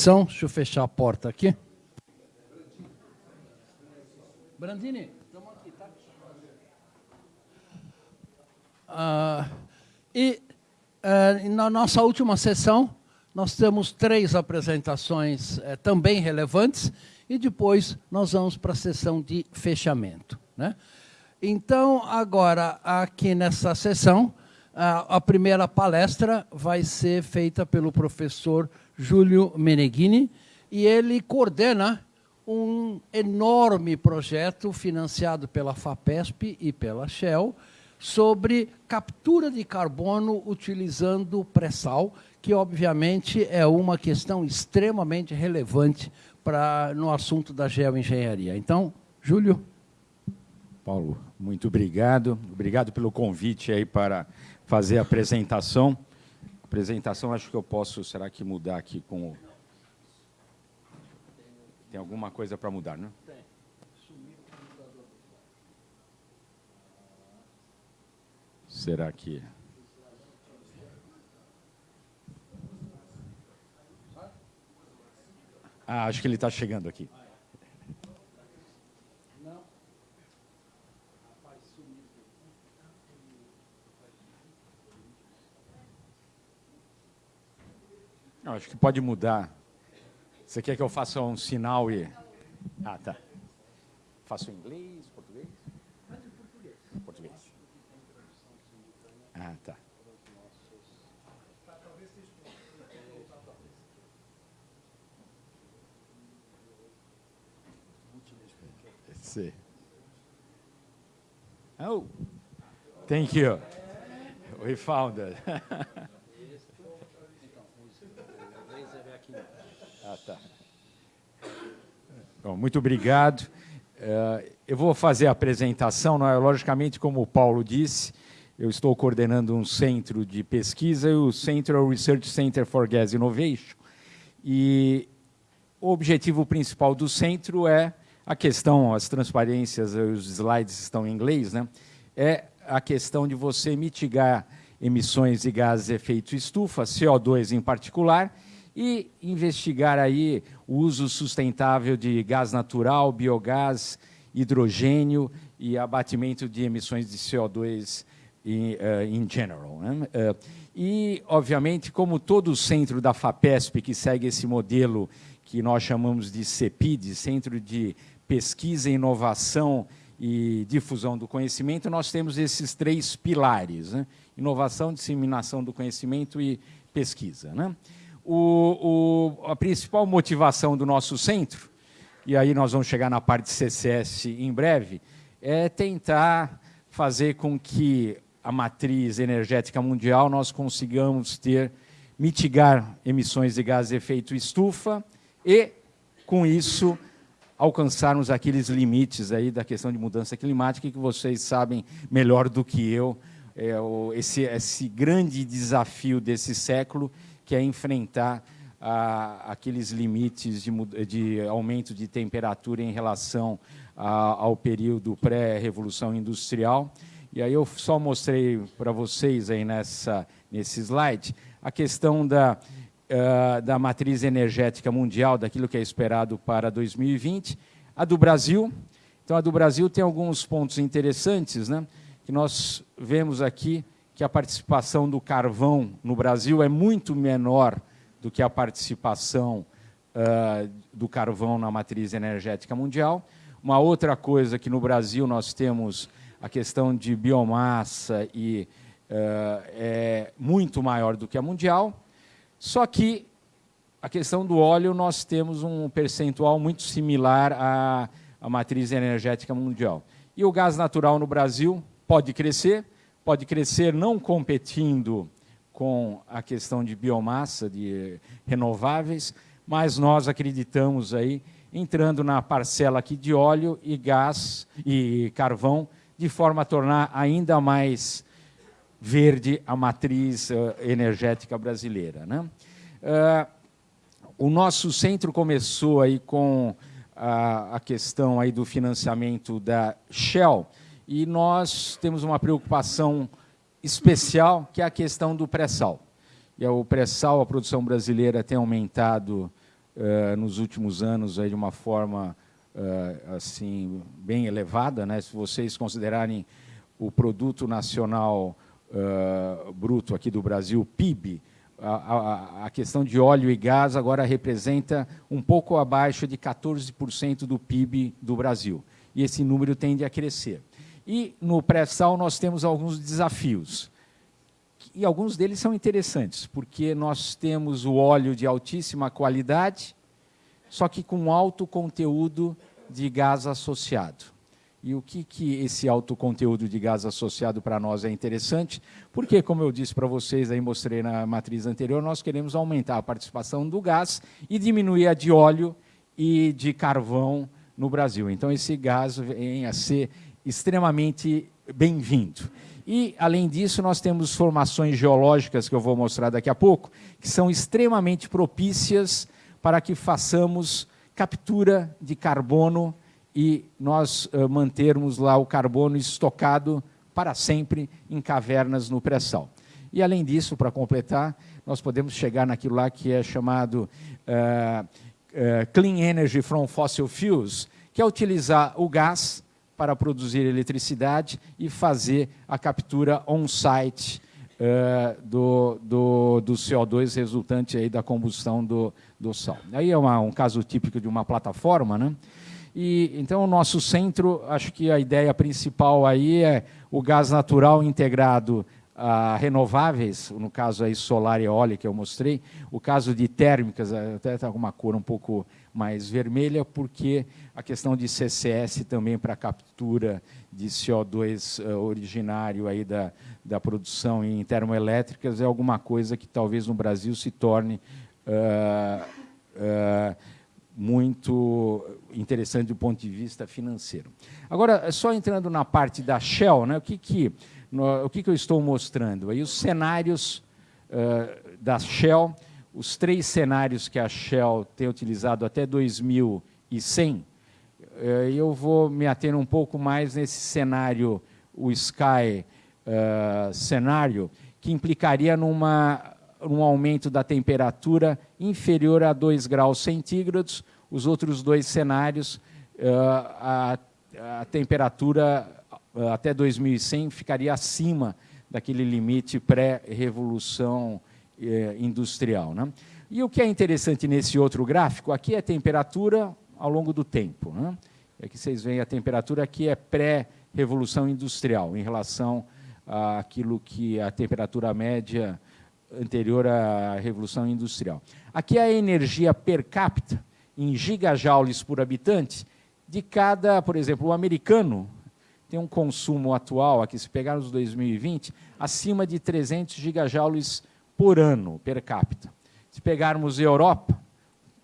São, deixa eu fechar a porta aqui. Brandini, estamos aqui, tá? Ah, e eh, na nossa última sessão, nós temos três apresentações eh, também relevantes e depois nós vamos para a sessão de fechamento. Né? Então, agora, aqui nessa sessão, a, a primeira palestra vai ser feita pelo professor Júlio Meneghini, e ele coordena um enorme projeto financiado pela FAPESP e pela Shell sobre captura de carbono utilizando pré-sal, que obviamente é uma questão extremamente relevante para no assunto da geoengenharia. Então, Júlio. Paulo, muito obrigado. Obrigado pelo convite aí para fazer a apresentação. Apresentação acho que eu posso, será que mudar aqui com o... Tem alguma coisa para mudar, não? Tem. Será que... Ah, acho que ele está chegando aqui. Não, acho que pode mudar. Você quer que eu faça um sinal e... Ah, tá. Faço em inglês, português? Português. Português. Ah, tá. See. Oh, thank you. We found it. Ah, tá. Bom, muito obrigado. Uh, eu vou fazer a apresentação, é? logicamente, como o Paulo disse, eu estou coordenando um centro de pesquisa, o Central Research Center for Gas Innovation, e o objetivo principal do centro é a questão, as transparências, os slides estão em inglês, né? é a questão de você mitigar emissões de gases de efeito estufa, CO2 em particular, e investigar aí o uso sustentável de gás natural, biogás, hidrogênio e abatimento de emissões de CO2 em uh, general. Né? Uh, e, obviamente, como todo o centro da FAPESP, que segue esse modelo que nós chamamos de CEPID, Centro de Pesquisa, Inovação e Difusão do Conhecimento, nós temos esses três pilares, né? inovação, disseminação do conhecimento e pesquisa. Né? O, o, a principal motivação do nosso centro, e aí nós vamos chegar na parte de CCS em breve, é tentar fazer com que a matriz energética mundial nós consigamos ter, mitigar emissões de gases de efeito estufa e, com isso, alcançarmos aqueles limites aí da questão de mudança climática que vocês sabem melhor do que eu, é, esse, esse grande desafio desse século que é enfrentar ah, aqueles limites de, de, aumento de temperatura em relação a, ao período pré-revolução industrial. E aí eu só mostrei para vocês aí nessa, nesse slide a questão da, uh, da matriz energética mundial, daquilo que é esperado para 2020. A do Brasil, então a do Brasil tem alguns pontos interessantes, né, que nós vemos aqui que a participação do carvão no Brasil é muito menor do que a participação uh, do carvão na matriz energética mundial. Uma outra coisa que no Brasil nós temos a questão de biomassa e uh, é muito maior do que a mundial, só que a questão do óleo nós temos um percentual muito similar à, à matriz energética mundial. E o gás natural no Brasil pode crescer, pode crescer não competindo com a questão de biomassa, de renováveis, mas nós acreditamos aí, entrando na parcela aqui de óleo e gás e carvão, de forma a tornar ainda mais verde a matriz uh, energética brasileira. Né? Uh, o nosso centro começou aí com a, a questão aí do financiamento da Shell, e nós temos uma preocupação especial, que é a questão do pré-sal. E o pré-sal, a produção brasileira tem aumentado uh, nos últimos anos aí de uma forma uh, assim bem elevada, né? Se vocês considerarem o produto nacional uh, bruto aqui do Brasil, PIB, a, a, a, questão de óleo e gás agora representa um pouco abaixo de 14% do PIB do Brasil. E esse número tende a crescer. E no pré-sal nós temos alguns desafios. E alguns deles são interessantes, porque nós temos o óleo de altíssima qualidade, só que com alto conteúdo de gás associado. E o que, que esse alto conteúdo de gás associado para nós é interessante? Porque, como eu disse para vocês, aí mostrei na matriz anterior, nós queremos aumentar a participação do gás e diminuir a de óleo e de carvão no Brasil. Então, esse gás vem a ser extremamente bem-vindo. E, além disso, nós temos formações geológicas, que eu vou mostrar daqui a pouco, que são extremamente propícias para que façamos captura de carbono e nós uh, mantermos lá o carbono estocado para sempre em cavernas no pré-sal. E, além disso, para completar, nós podemos chegar naquilo lá que é chamado uh, uh, Clean Energy from Fossil Fuels, que é utilizar o gás para produzir eletricidade e fazer a captura on-site uh, do, do, do, CO2 resultante aí da combustão do, do Sol. Aí é uma, um caso típico de uma plataforma, né? E, então, o nosso centro, acho que a ideia principal aí é o gás natural integrado a renováveis, no caso aí solar e eólica que eu mostrei, o caso de térmicas, até está com uma cor um pouco mais vermelha, porque a questão de CCS também para captura de CO2 uh, eh, originário aí da, da produção em termoelétricas é alguma coisa que talvez no Brasil se torne uh, uh, muito interessante do ponto de vista financeiro. Agora, só entrando na parte da Shell, né, o, que, que, no, o que, que eu estou mostrando? Aí os cenários da Shell, os três cenários que a Shell tem utilizado até 2100, uh, eu vou me ater um pouco mais nesse cenário, o Sky uh, cenário, que implicaria numa um aumento da temperatura inferior a 2 graus centígrados. Os outros dois cenários, eh, a, a temperatura eh, até 2100 ficaria acima daquele limite pré-revolução eh, industrial. Né? E o que é interessante nesse outro gráfico, aqui é temperatura ao longo do tempo. Né? Aqui vocês veem a temperatura aqui é pré-revolução industrial, em relação àquilo que a temperatura média anterior à Revolução Industrial. Aqui é a energia per capita, em gigajoules por habitante, de cada, por exemplo, o americano tem um consumo atual, aqui se pegar nos 2020, acima de 300 gigajoules por ano, per capita. Se pegarmos a Europa,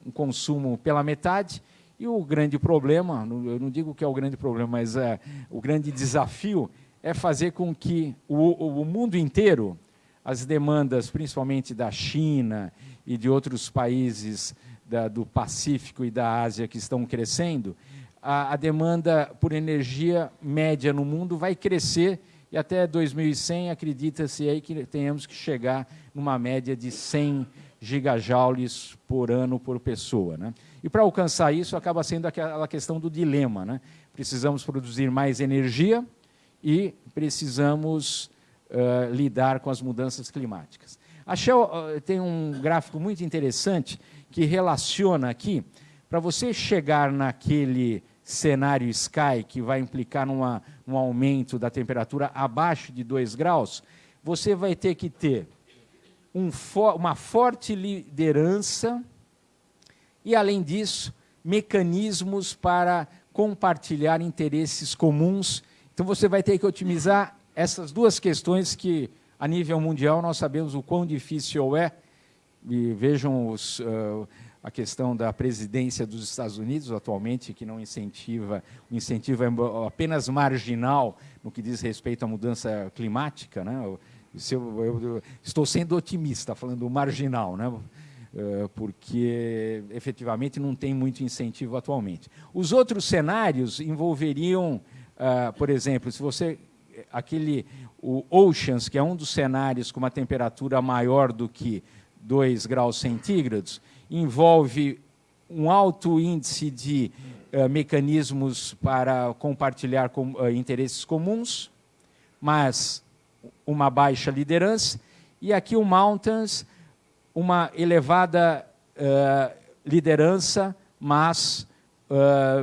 um consumo pela metade, e o grande problema, eu não digo que é o grande problema, mas é, o grande desafio é fazer com que o, o mundo inteiro as demandas, principalmente da China e de outros países da, do Pacífico e da Ásia que estão crescendo, a, a demanda por energia média no mundo vai crescer e até 2100 acredita-se aí que tenhamos que chegar numa média de 100 gigajoules por ano por pessoa. Né? E para alcançar isso acaba sendo aquela questão do dilema. Né? Precisamos produzir mais energia e precisamos uh, lidar com as mudanças climáticas. A Shell uh, tem um gráfico muito interessante que relaciona aqui, para você chegar naquele cenário Sky, que vai implicar numa, um aumento da temperatura abaixo de 2 graus, você vai ter que ter um uma forte liderança e, além disso, mecanismos para compartilhar interesses comuns. Então, você vai ter que otimizar essas duas questões que, a nível mundial, nós sabemos o quão difícil é, e vejam os, uh, a questão da presidência dos Estados Unidos atualmente, que não incentiva, o incentivo é apenas marginal no que diz respeito à mudança climática. Né? Eu, eu, eu estou sendo otimista, falando marginal, né? Uh, porque efetivamente não tem muito incentivo atualmente. Os outros cenários envolveriam, uh, por exemplo, se você aquele o Oceans, que é um dos cenários com uma temperatura maior do que 2 graus centígrados, envolve um alto índice de uh, mecanismos para compartilhar com, uh, interesses comuns, mas uma baixa liderança, e aqui o Mountains, uma elevada uh, liderança, mas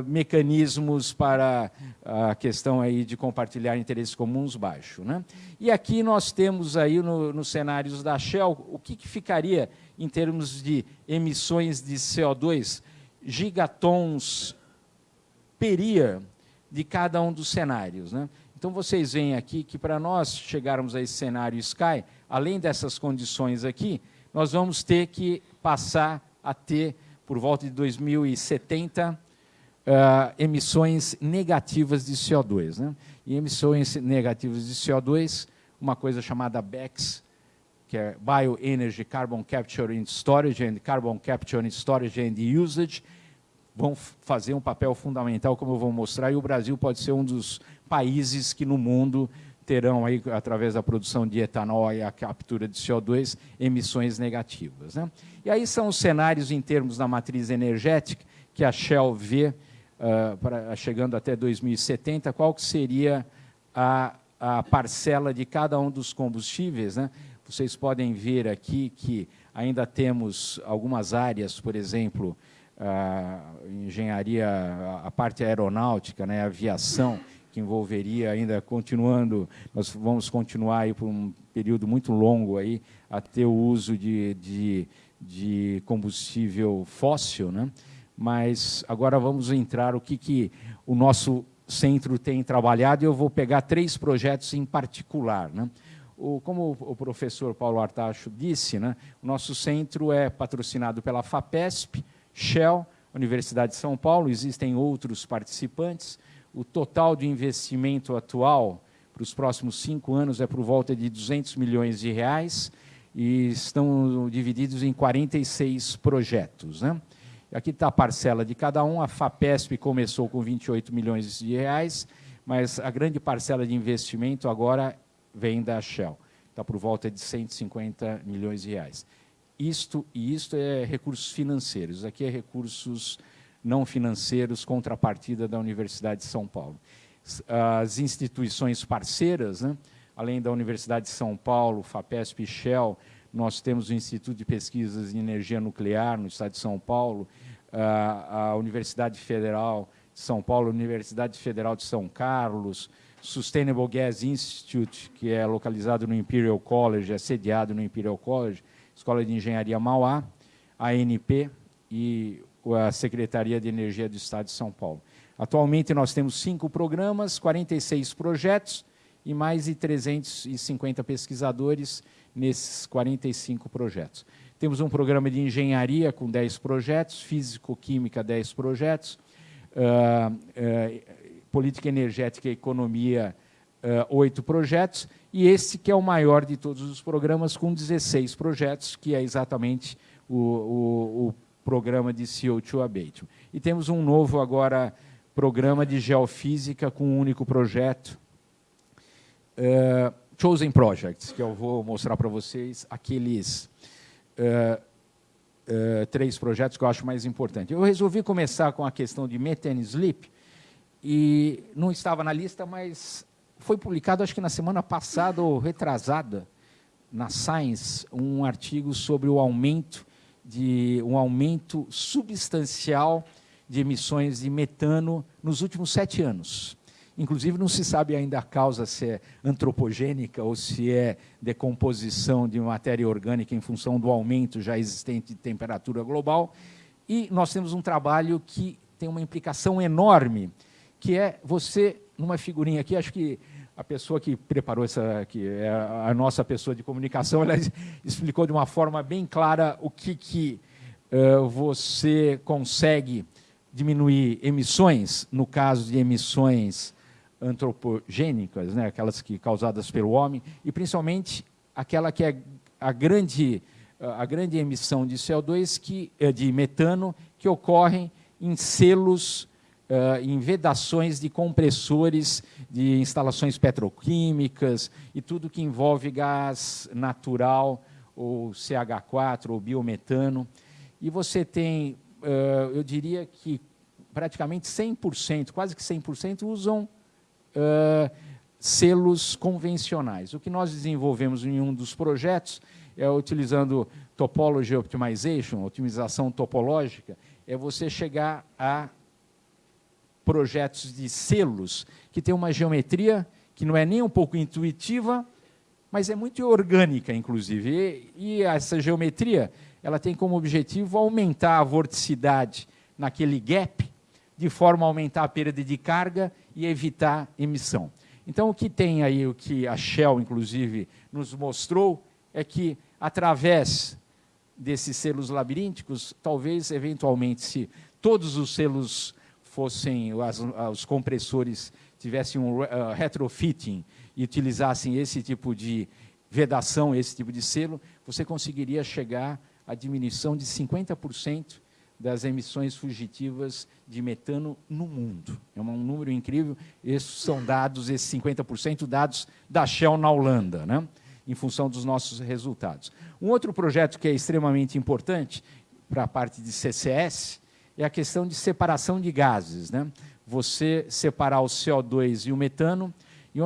mecanismos para a questão aí de compartilhar interesses comuns baixo. Né? E aqui nós temos aí no, nos cenários da Shell, o que, que ficaria em termos de emissões de CO2, gigatons per year de cada um dos cenários. Né? Então, vocês veem aqui que para nós chegarmos a esse cenário Sky, além dessas condições aqui, nós vamos ter que passar a ter, por volta de 2070, uh, emissões negativas de CO2. Né? E emissões negativas de CO2, uma coisa chamada BECS, que é Bioenergy Carbon Capture and Storage and Carbon Capture and Storage and Usage, vão fazer um papel fundamental, como eu vou mostrar, e o Brasil pode ser um dos países que no mundo terão, aí, através da produção de etanol e a captura de CO2, emissões negativas. Né? E aí são os cenários em termos da matriz energética que a Shell vê uh, chegando até 2070, qual que seria a, a parcela de cada um dos combustíveis. Né? Vocês podem ver aqui que ainda temos algumas áreas, por exemplo, a engenharia, a parte aeronáutica, né, a aviação, que envolveria ainda continuando, nós vamos continuar aí por um período muito longo aí a ter o uso de, de, de combustível fóssil, né? mas agora vamos entrar o que, que o nosso centro tem trabalhado e eu vou pegar três projetos em particular. Né? O, como o professor Paulo Artacho disse, né, o nosso centro é patrocinado pela FAPESP, Shell, Universidade de São Paulo, existem outros participantes. O total de investimento atual para os próximos cinco anos é por volta de 200 milhões de reais e estão divididos em 46 projetos. Né? Aqui está a parcela de cada um. A FAPESP começou com 28 milhões de reais, mas a grande parcela de investimento agora vem da Shell. Está por volta de 150 milhões de reais. Isto e isto é recursos financeiros. Aqui é recursos não financeiros, contrapartida da Universidade de São Paulo. As instituições parceiras, né, além da Universidade de São Paulo, FAPESP e Shell, nós temos o Instituto de Pesquisas em Energia Nuclear no estado de São Paulo, a Universidade Federal de São Paulo, a Universidade Federal de São Carlos, Sustainable Gas Institute, que é localizado no Imperial College, é sediado no Imperial College, Escola de Engenharia Mauá, ANP e a Secretaria de Energia do Estado de São Paulo. Atualmente nós temos cinco programas, 46 projetos e mais de 350 pesquisadores nesses 45 projetos. Temos um programa de engenharia com 10 projetos, físico-química 10 projetos, uh, uh, política energética e economia uh, oito projetos, e esse que é o maior de todos os programas, com 16 projetos, que é exatamente o, o, o programa de CO2 abatement. E temos um novo agora programa de geofísica com um único projeto, uh, Chosen Projects, que eu vou mostrar para vocês aqueles uh, uh, três projetos que eu acho mais importantes. Eu resolvi começar com a questão de methane sleep, e não estava na lista, mas foi publicado, acho que na semana passada ou retrasada, na Science, um artigo sobre o aumento de um aumento substancial de emissões de metano nos últimos sete anos. Inclusive, não se sabe ainda a causa se é antropogênica ou se é decomposição de matéria orgânica em função do aumento já existente de temperatura global. E nós temos um trabalho que tem uma implicação enorme, que é você, numa figurinha aqui, acho que a pessoa que preparou essa, que é a nossa pessoa de comunicação, ela explicou de uma forma bem clara o que, que uh, você consegue diminuir emissões, no caso de emissões antropogênicas, né, aquelas que causadas pelo homem, e principalmente aquela que é a grande, a grande emissão de CO2, que, eh, de metano, que ocorrem em selos, uh, em vedações de compressores de instalações petroquímicas e tudo que envolve gás natural, ou CH4, ou biometano. E você tem uh, eu diria que praticamente 100%, quase que 100%, usam uh, selos convencionais. O que nós desenvolvemos em um dos projetos é utilizando Topology Optimization, otimização topológica, é você chegar a projetos de selos que tem uma geometria que não é nem um pouco intuitiva, mas é muito orgânica, inclusive. E, e essa geometria ela tem como objetivo aumentar a vorticidade naquele gap, de forma a aumentar a perda de carga e evitar emissão. Então, o que tem aí, o que a Shell, inclusive, nos mostrou, é que, através desses selos labirínticos, talvez, eventualmente, se todos os selos fossem, as, os compressores tivessem um uh, retrofitting e utilizassem esse tipo de vedação, esse tipo de selo, você conseguiria chegar à diminuição de 50% das emissões fugitivas de metano no mundo. É um número incrível. Esses são dados, esses 50% dados da Shell na Holanda, né? em função dos nossos resultados. Um outro projeto que é extremamente importante para a parte de CCS é a questão de separação de gases. Né? Você separar o CO2 e o metano, e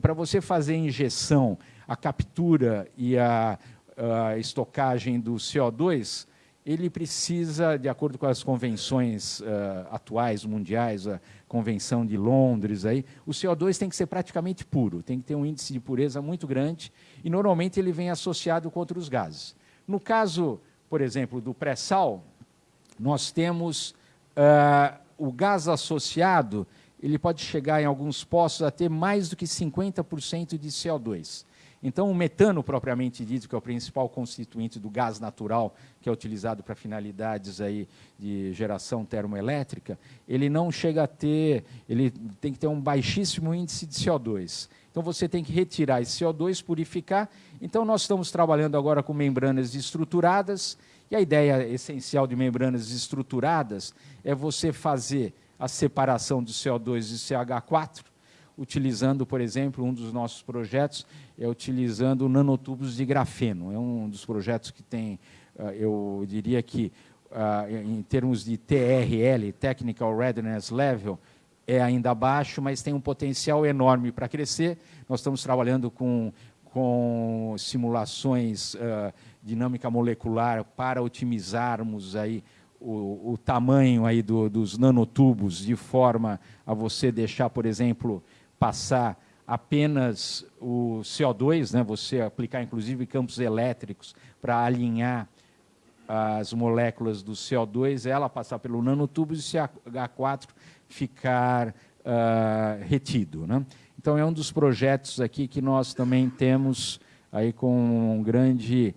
para você fazer a injeção, a captura e a, a estocagem do CO2, ele precisa, de acordo com as convenções uh, atuais, mundiais, a Convenção de Londres, aí, o CO2 tem que ser praticamente puro, tem que ter um índice de pureza muito grande, e normalmente ele vem associado com outros gases. No caso, por exemplo, do pré-sal, nós temos uh, o gás associado, ele pode chegar em alguns postos a ter mais do que 50% de CO2. Então, o metano, propriamente dito, que é o principal constituinte do gás natural, que é utilizado para finalidades aí de geração termoelétrica, ele não chega a ter, ele tem que ter um baixíssimo índice de CO2. Então, você tem que retirar esse CO2, purificar. Então, nós estamos trabalhando agora com membranas estruturadas, e a ideia essencial de membranas estruturadas é você fazer a separação do CO2 e CH4, utilizando, por exemplo, um dos nossos projetos é utilizando nanotubos de grafeno. É um dos projetos que tem, ah, eu diria que, ah, em termos de TRL, Technical Readiness Level, é ainda baixo, mas tem um potencial enorme para crescer. Nós estamos trabalhando com, com simulações uh, dinâmica molecular para otimizarmos aí o, o tamanho aí do, dos nanotubos de forma a você deixar, por exemplo, passar apenas o CO2, né, você aplicar inclusive campos elétricos para alinhar as moléculas do CO2, ela passar pelo nanotubo e o CH4 ficar uh, retido. Né? Então, é um dos projetos aqui que nós também temos aí com um grande,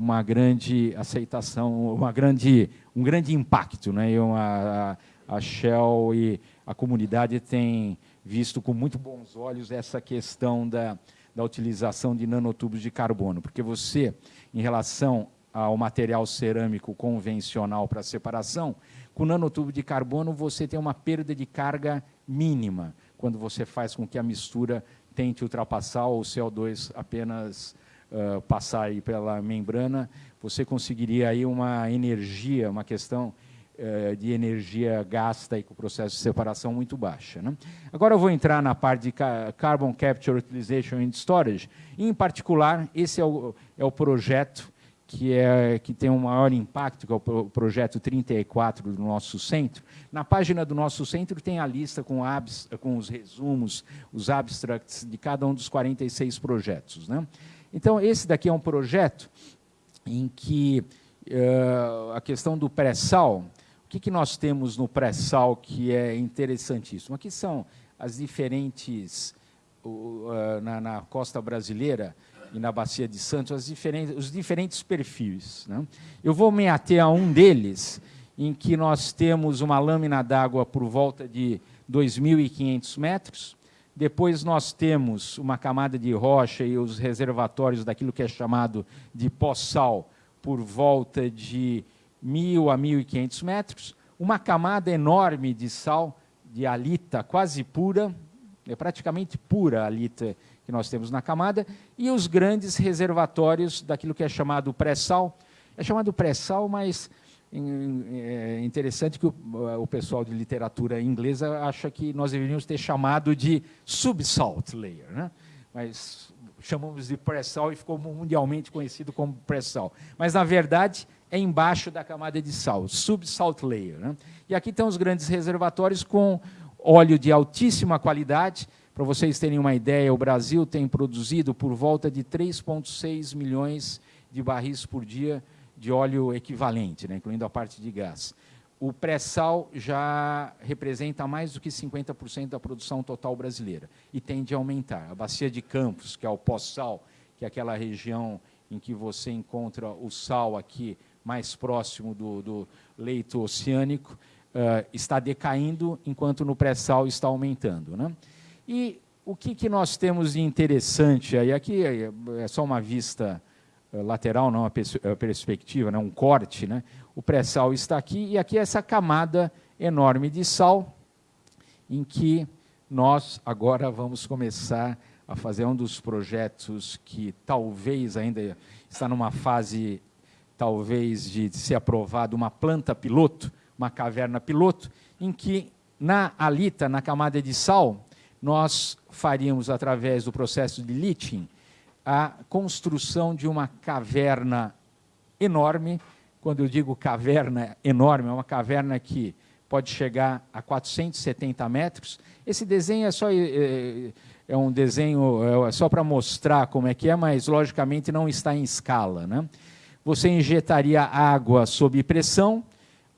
uma grande aceitação, uma grande, um grande impacto. Né? E uma, a, a Shell e a comunidade têm visto com muito bons olhos essa questão da, da utilização de nanotubos de carbono, porque você, em relação ao material cerâmico convencional para separação, com nanotubo de carbono você tem uma perda de carga mínima, quando você faz com que a mistura tente ultrapassar o CO2 apenas uh, passar aí pela membrana, você conseguiria aí uma energia, uma questão eh, de energia gasta e com o processo de separação muito baixa. Né? Agora eu vou entrar na parte de Carbon Capture Utilization and Storage. Em particular, esse é o, é o projeto que, é, que tem um maior impacto, que é o projeto 34 do nosso centro. Na página do nosso centro tem a lista com, abs, com os resumos, os abstracts de cada um dos 46 projetos. Né? Então, esse daqui é um projeto em que uh, a questão do pré-sal, que, que nós temos no pré-sal que é interessantíssimo? Aqui são as diferentes, uh, na, na, costa brasileira e na Bacia de Santos, diferentes, os diferentes perfis. Né? Eu vou me ater a um deles, em que nós temos uma lâmina d'água por volta de 2.500 metros, depois nós temos uma camada de rocha e os reservatórios daquilo que é chamado de pós-sal por volta de 1.000 a 1.500 metros, uma camada enorme de sal, de alita quase pura, é praticamente pura a alita que nós temos na camada, e os grandes reservatórios daquilo que é chamado pré-sal. É chamado pré-sal, mas é interessante que o, o, pessoal de literatura inglesa acha que nós deveríamos ter chamado de subsalt layer, né? mas chamamos de pré-sal e ficou mundialmente conhecido como pré-sal. Mas, na verdade, é embaixo da camada de sal, subsalt layer. Né? E aqui estão os grandes reservatórios com óleo de altíssima qualidade. Para vocês terem uma ideia, o Brasil tem produzido por volta de 3,6 milhões de barris por dia de óleo equivalente, né, incluindo a parte de gás. O pré-sal já representa mais do que 50% da produção total brasileira e tende a aumentar. A bacia de Campos, que é o pós-sal, que é aquela região em que você encontra o sal aqui mais próximo do, do leito oceânico, uh, está decaindo, enquanto no pré-sal está aumentando. Né? E o que, que nós temos de interessante aí? Aqui é só uma vista lateral, não uma perspectiva, né? um corte. Né? O pré-sal está aqui, e aqui é essa camada enorme de sal, em que nós agora vamos começar a fazer um dos projetos que talvez ainda está numa fase talvez de ser aprovado uma planta piloto, uma caverna piloto, em que na alita, na camada de sal, nós faríamos, através do processo de leaching, a construção de uma caverna enorme. Quando eu digo caverna enorme, é uma caverna que pode chegar a 470 metros. Esse desenho é só é, é um desenho é só para mostrar como é que é, mas logicamente não está em escala, né? você injetaria água sob pressão,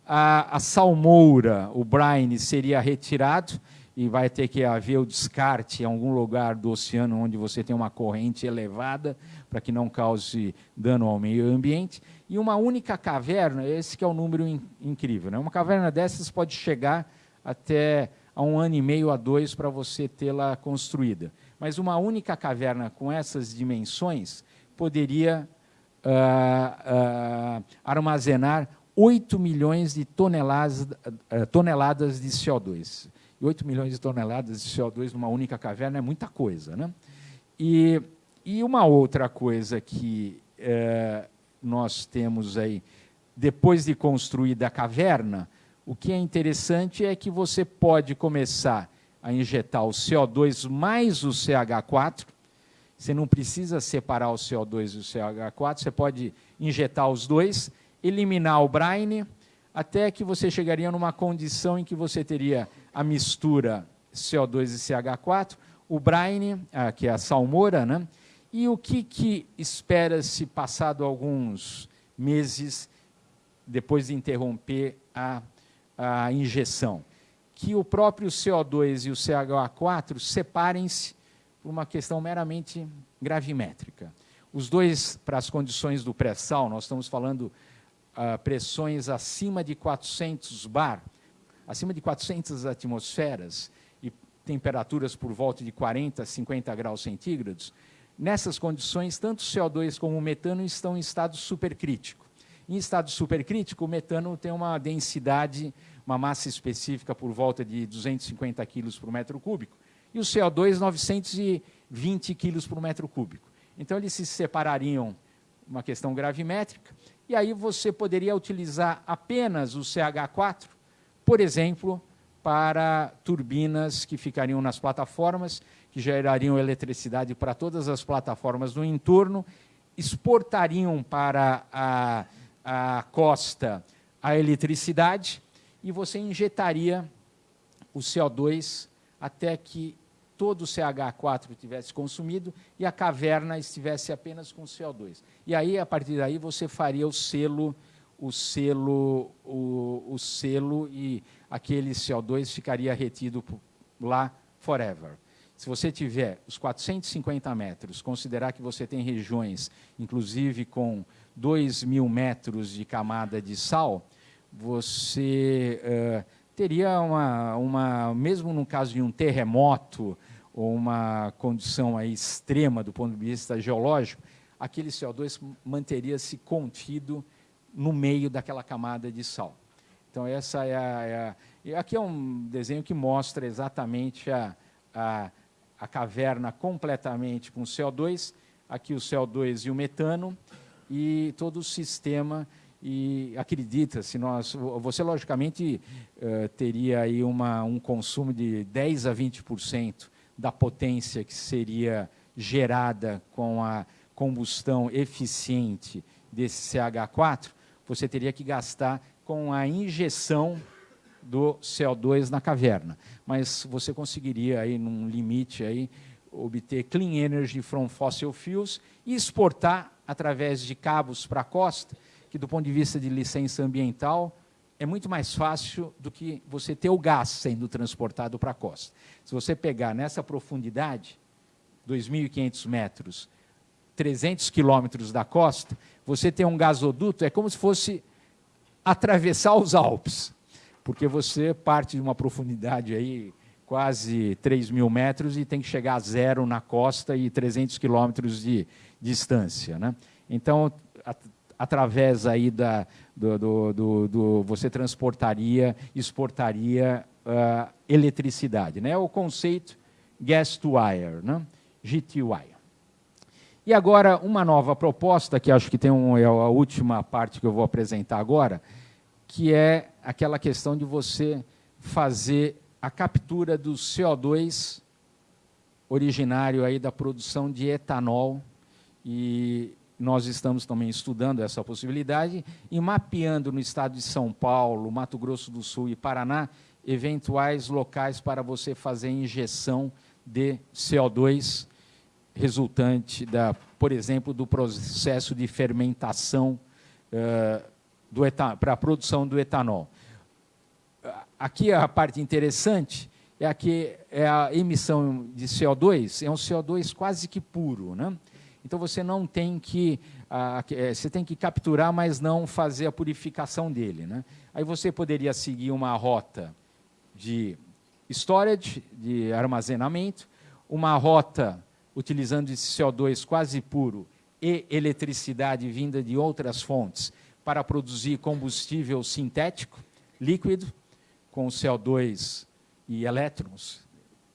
a, a salmoura, o brine, seria retirado e vai ter que haver o descarte em algum lugar do oceano onde você tem uma corrente elevada para que não cause dano ao meio ambiente. E uma única caverna, esse que é o um número in, incrível. Né? Uma caverna dessas pode chegar até a um ano e meio a dois para você tê-la construída. Mas uma única caverna com essas dimensões poderia uh, uh, armazenar 8 milhões de toneladas, uh, toneladas de CO2. E 8 milhões de toneladas de CO2 numa única caverna é muita coisa. Né? E, e uma outra coisa que eh, nós temos aí, depois de construída a caverna, o que é interessante é que você pode começar a injetar o CO2 mais o CH4, você não precisa separar o CO2 e o CH4, você pode injetar os dois, eliminar o brine, até que você chegaria numa condição em que você teria a mistura CO2 e CH4, o brine, ah, que é a salmoura, né? e o que, que espera-se passado alguns meses depois de interromper a, a injeção? Que o próprio CO2 e o CH4 separem-se por uma questão meramente gravimétrica. Os dois, para as condições do pré-sal, nós estamos falando uh, pressões acima de 400 bar, acima de 400 atmosferas e temperaturas por volta de 40, 50 graus centígrados, nessas condições, tanto o CO2 como o metano estão em estado supercrítico. Em estado supercrítico, o metano tem uma densidade, uma massa específica por volta de 250 quilos por metro cúbico, e o CO2 920 quilos por metro cúbico. Então, eles se separariam, uma questão gravimétrica, e aí você poderia utilizar apenas o CH4, por exemplo, para turbinas que ficariam nas plataformas, que gerariam eletricidade para todas as plataformas do entorno, exportariam para a, a costa a eletricidade e você injetaria o CO2 até que todo o CH4 tivesse consumido e a caverna estivesse apenas com CO2. E aí, a partir daí, você faria o selo, o selo, o, o selo e aquele CO2 ficaria retido lá forever. Se você tiver os 450 metros, considerar que você tem regiões, inclusive com 2 mil metros de camada de sal, você uh, teria uma, uma, mesmo no caso de um terremoto, ou uma condição aí extrema do ponto de vista geológico, aquele CO2 manteria-se contido no meio daquela camada de sal. Então, essa é a, é a, aqui é um desenho que mostra exatamente a, a, a caverna completamente com CO2, aqui o CO2 e o metano, e todo o sistema e acredita, se nós, você logicamente uh, teria aí uma, um consumo de 10 a 20% da potência que seria gerada com a combustão eficiente desse CH4, você teria que gastar com a injeção do CO2 na caverna. Mas você conseguiria, aí, num limite, aí, obter clean energy from fossil fuels e exportar através de cabos para a costa, que do ponto de vista de licença ambiental é muito mais fácil do que você ter o gás sendo transportado para a costa. Se você pegar nessa profundidade, 2.500 metros, 300 quilômetros da costa, você tem um gasoduto, é como se fosse atravessar os Alpes, porque você parte de uma profundidade aí quase 3 mil metros e tem que chegar a zero na costa e 300 quilômetros de distância. Né? Então, através aí da, do, do, do, do, você transportaria, exportaria uh, eletricidade. Né? O conceito gas to wire, né? GTY. E agora, uma nova proposta, que acho que tem um, é a última parte que eu vou apresentar agora, que é aquela questão de você fazer a captura do CO2 originário aí da produção de etanol. E nós estamos também estudando essa possibilidade e mapeando no estado de São Paulo, Mato Grosso do Sul e Paraná eventuais locais para você fazer injeção de CO2 resultante, da, por exemplo, do processo de fermentação uh, para a produção do etanol. Aqui a parte interessante é que é a emissão de CO2 é um CO2 quase que puro, né? Então você não tem que uh, você tem que capturar, mas não fazer a purificação dele, né? Aí você poderia seguir uma rota de storage, de armazenamento, uma rota utilizando esse CO2 quase puro e eletricidade vinda de outras fontes para produzir combustível sintético, líquido, com CO2 e elétrons.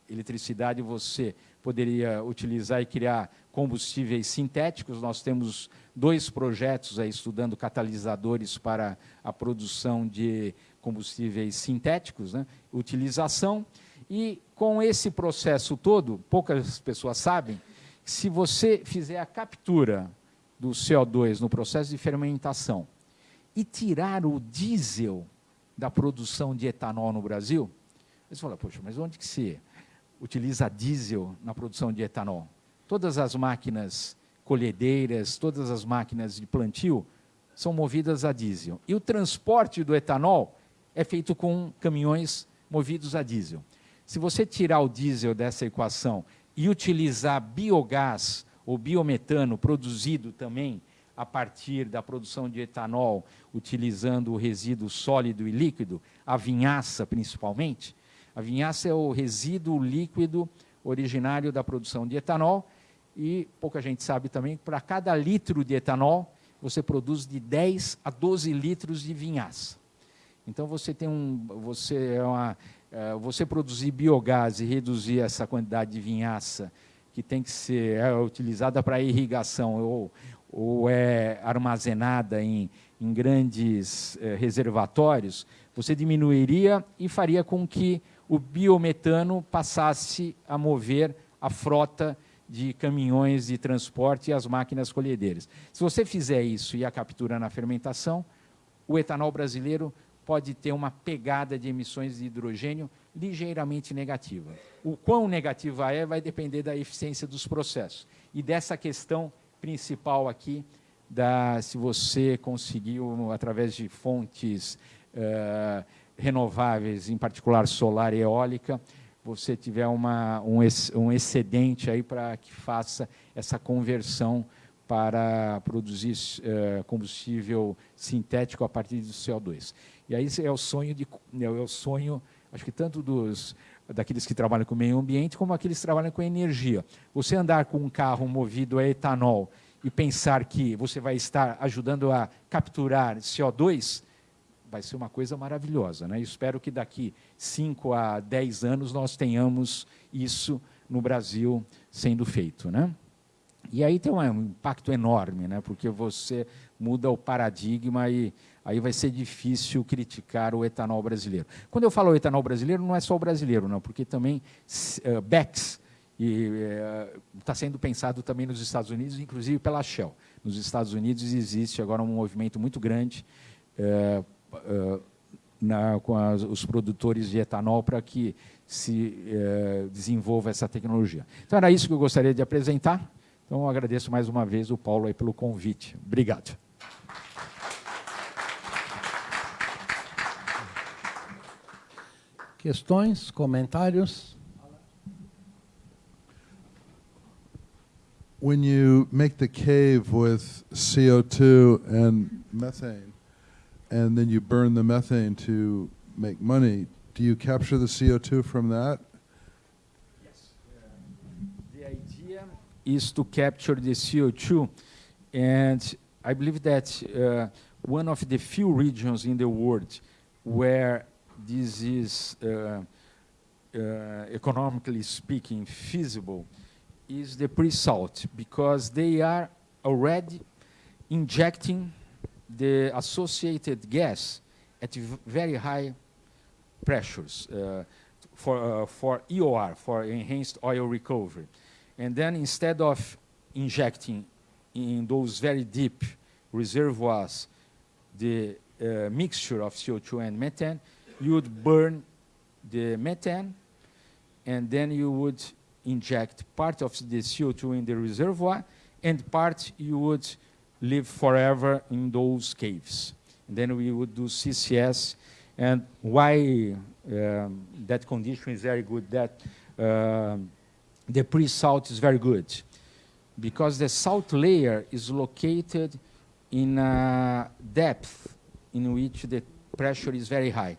Eletricidade você poderia utilizar e criar combustíveis sintéticos. Nós temos dois projetos aí estudando catalisadores para a produção de combustíveis sintéticos, né? utilização. E com esse processo todo, poucas pessoas sabem, se você fizer a captura do CO2 no processo de fermentação e tirar o diesel da produção de etanol no Brasil, você fala, poxa, mas onde que se utiliza diesel na produção de etanol? Todas as máquinas colhedeiras, todas as máquinas de plantio são movidas a diesel. E o transporte do etanol é feito com caminhões movidos a diesel. Se você tirar o diesel dessa equação e utilizar biogás ou biometano produzido também a partir da produção de etanol, utilizando o resíduo sólido e líquido, a vinhaça principalmente, a vinhaça é o resíduo líquido originário da produção de etanol e pouca gente sabe também que para cada litro de etanol você produz de 10 a 12 litros de vinhaça. Então você tem um, você é uma, você produzir biogás e reduzir essa quantidade de vinhaça que tem que ser é, utilizada para irrigação ou, ou é armazenada em, em grandes é, reservatórios, você diminuiria e faria com que o biometano passasse a mover a frota de caminhões de transporte e as máquinas colhedeiras. Se você fizer isso e a captura na fermentação, o etanol brasileiro pode ter uma pegada de emissões de hidrogênio ligeiramente negativa. O quão negativa é vai depender da eficiência dos processos. E dessa questão principal aqui, da, se você conseguiu, através de fontes uh, renováveis, em particular solar e eólica, você tiver uma, um, um excedente aí para que faça essa conversão para produzir uh, combustível sintético a partir do CO2. E aí é o sonho de é o sonho, acho que tanto dos daqueles que trabalham com o meio ambiente como aqueles que trabalham com energia. Você andar com um carro movido a etanol e pensar que você vai estar ajudando a capturar CO2, vai ser uma coisa maravilhosa. Né? espero que daqui 5 a 10 anos nós tenhamos isso no Brasil sendo feito. Né? E aí tem um impacto enorme, né? porque você muda o paradigma e aí vai ser difícil criticar o etanol brasileiro. Quando eu falo etanol brasileiro, não é só o brasileiro, não, porque também uh, Bex está uh, sendo pensado também nos Estados Unidos, inclusive pela Shell. Nos Estados Unidos existe agora um movimento muito grande uh, na, com as, os produtores de etanol para que se desenvolva essa tecnologia. Então, era isso que eu gostaria de apresentar. Então, eu agradeço mais uma vez o Paulo aí pelo convite. Obrigado. Questões, comentários? When you make the cave with CO2 and methane, and then you burn the methane to make money, do you capture the CO2 from that? Is to capture the CO2. And I believe that uh, one of the few regions in the world where this is, uh, uh, economically speaking, feasible is the pre-salt, because they are already injecting the associated gas at very high pressures uh, for, uh, for EOR, for enhanced oil recovery. And then instead of injecting in those very deep reservoirs the uh, mixture of CO2 and methane, you would burn the methane, and then you would inject part of the CO2 in the reservoir, and part you would live forever in those caves. And then we would do CCS, and why um, that condition is very good, that um, the pre-salt is very good because the salt layer is located in a depth in which the pressure is very high.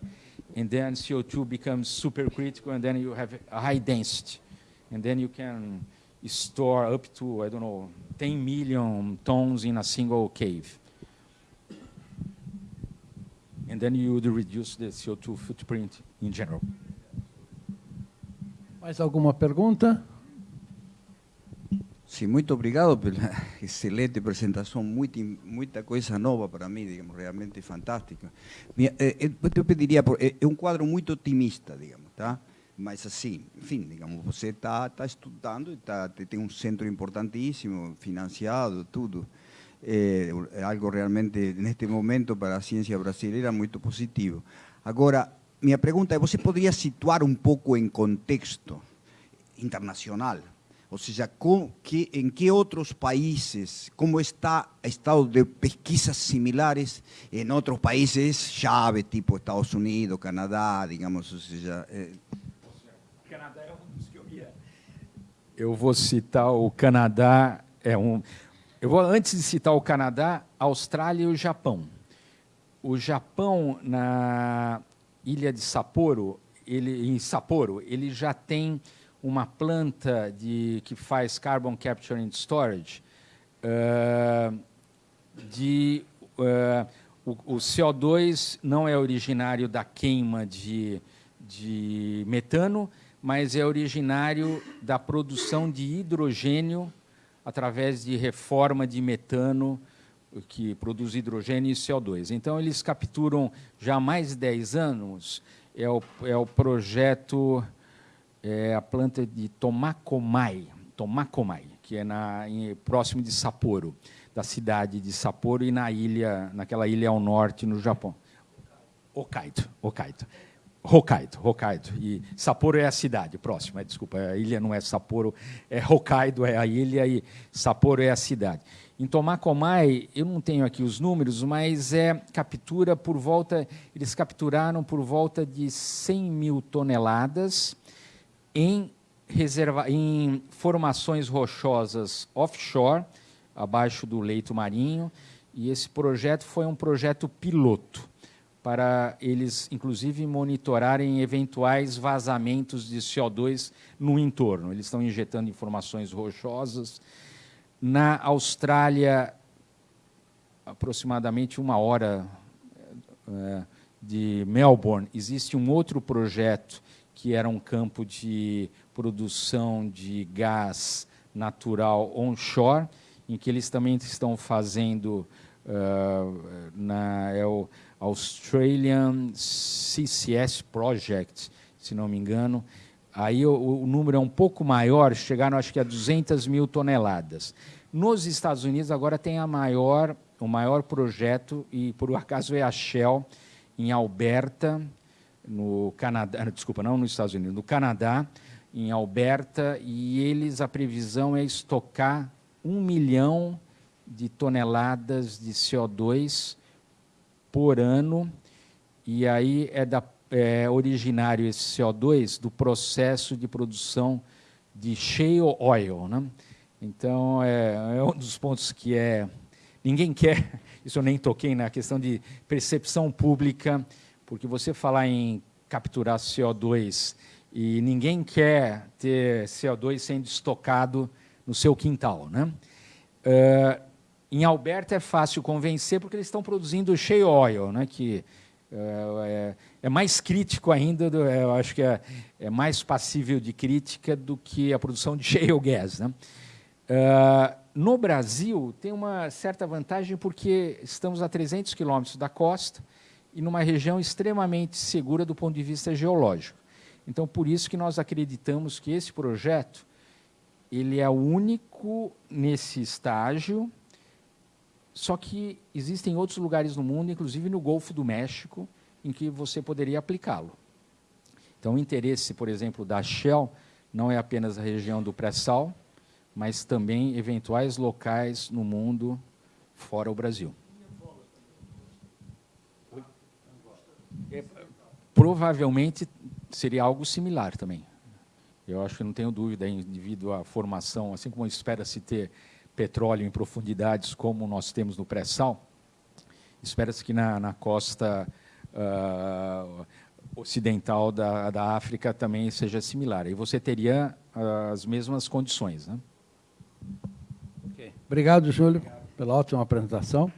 And then CO2 becomes supercritical, and then you have a high density. And then you can store up to, I don't know, 10 million tons in a single cave. And then you would reduce the CO2 footprint in general. Mais alguma pergunta? Sim, muito obrigado pela excelente apresentação, muita, muita coisa nova para mim, digamos, realmente fantástica. Eh, eh, eu pediria, é eh, um quadro muito otimista, digamos, tá? Mas assim, enfim, digamos, você está tá estudando, tá, tem um centro importantíssimo, financiado, tudo. É algo realmente, neste momento, para a ciência brasileira, muito positivo. Agora, minha pergunta é, você poderia situar um pouco em contexto internacional, ou seja, com, que, em que outros países, como está o estado de pesquisas similares em outros países chave, tipo Estados Unidos, Canadá, digamos, ou seja... É... Canadá é um dos que eu ia. Eu vou citar o Canadá, é um... Eu vou, antes de citar o Canadá, Austrália e o Japão. O Japão, na ilha de Sapporo, ele, em Sapporo, ele já tem uma planta de, que faz carbon capture and storage, uh, de, uh, o, o, CO2 não é originário da queima de, de metano, mas é originário da produção de hidrogênio através de reforma de metano que produz hidrogênio e CO2. Então, eles capturam já há mais de 10 anos, é o, é o projeto é a planta de Tomakomai, Tomakomai que é na, em, próximo de Sapporo, da cidade de Sapporo e na ilha, naquela ilha ao norte no Japão. Hokkaido, Hokkaido. Hokkaido, Hokkaido. E Sapporo é a cidade próxima, desculpa, a ilha não é Sapporo, é Hokkaido, é a ilha e Sapporo é a cidade. Em Tomakomai, eu não tenho aqui os números, mas é captura por volta, eles capturaram por volta de 100 mil toneladas em, reserva, em formações rochosas offshore, abaixo do leito marinho, e esse projeto foi um projeto piloto para eles, inclusive, monitorarem eventuais vazamentos de CO2 no entorno. Eles estão injetando informações rochosas. Na Austrália, aproximadamente uma hora é, de Melbourne, existe um outro projeto que era um campo de produção de gás natural onshore, em que eles também estão fazendo uh, na é o Australian CCS Project, se não me engano. Aí o, o, número é um pouco maior, chegaram acho que a 200 mil toneladas. Nos Estados Unidos agora tem a maior, o maior projeto, e por acaso é a Shell, em Alberta, no Canadá, desculpa, não nos Estados Unidos, no Canadá, em Alberta, e eles, a previsão é estocar um milhão de toneladas de CO2 por ano, e aí é, da, é originário esse CO2 do processo de produção de shale oil. Né? Então, é, é um dos pontos que é... Ninguém quer, isso eu nem toquei na questão de percepção pública, porque você falar em capturar CO2 e ninguém quer ter CO2 sendo estocado no seu quintal. Né? Uh, em Alberta é fácil convencer porque eles estão produzindo shale oil, né, que uh, é, é, mais crítico ainda, do, eu acho que é, é, mais passível de crítica do que a produção de shale gas. Né? Uh, no Brasil, tem uma certa vantagem porque estamos a 300 quilômetros da costa e numa região extremamente segura do ponto de vista geológico. Então, por isso que nós acreditamos que esse projeto ele é único nesse estágio, só que existem outros lugares no mundo, inclusive no Golfo do México, em que você poderia aplicá-lo. Então, o interesse, por exemplo, da Shell não é apenas a região do pré-sal, mas também eventuais locais no mundo fora o Brasil. É, provavelmente seria algo similar também. Eu acho que não tenho dúvida, devido à formação, assim como espera-se ter petróleo em profundidades como nós temos no pré-sal, espera-se que na, na costa uh, ocidental da, da África também seja similar. E você teria uh, as mesmas condições. Né? Okay. Obrigado, Júlio, pela ótima apresentação.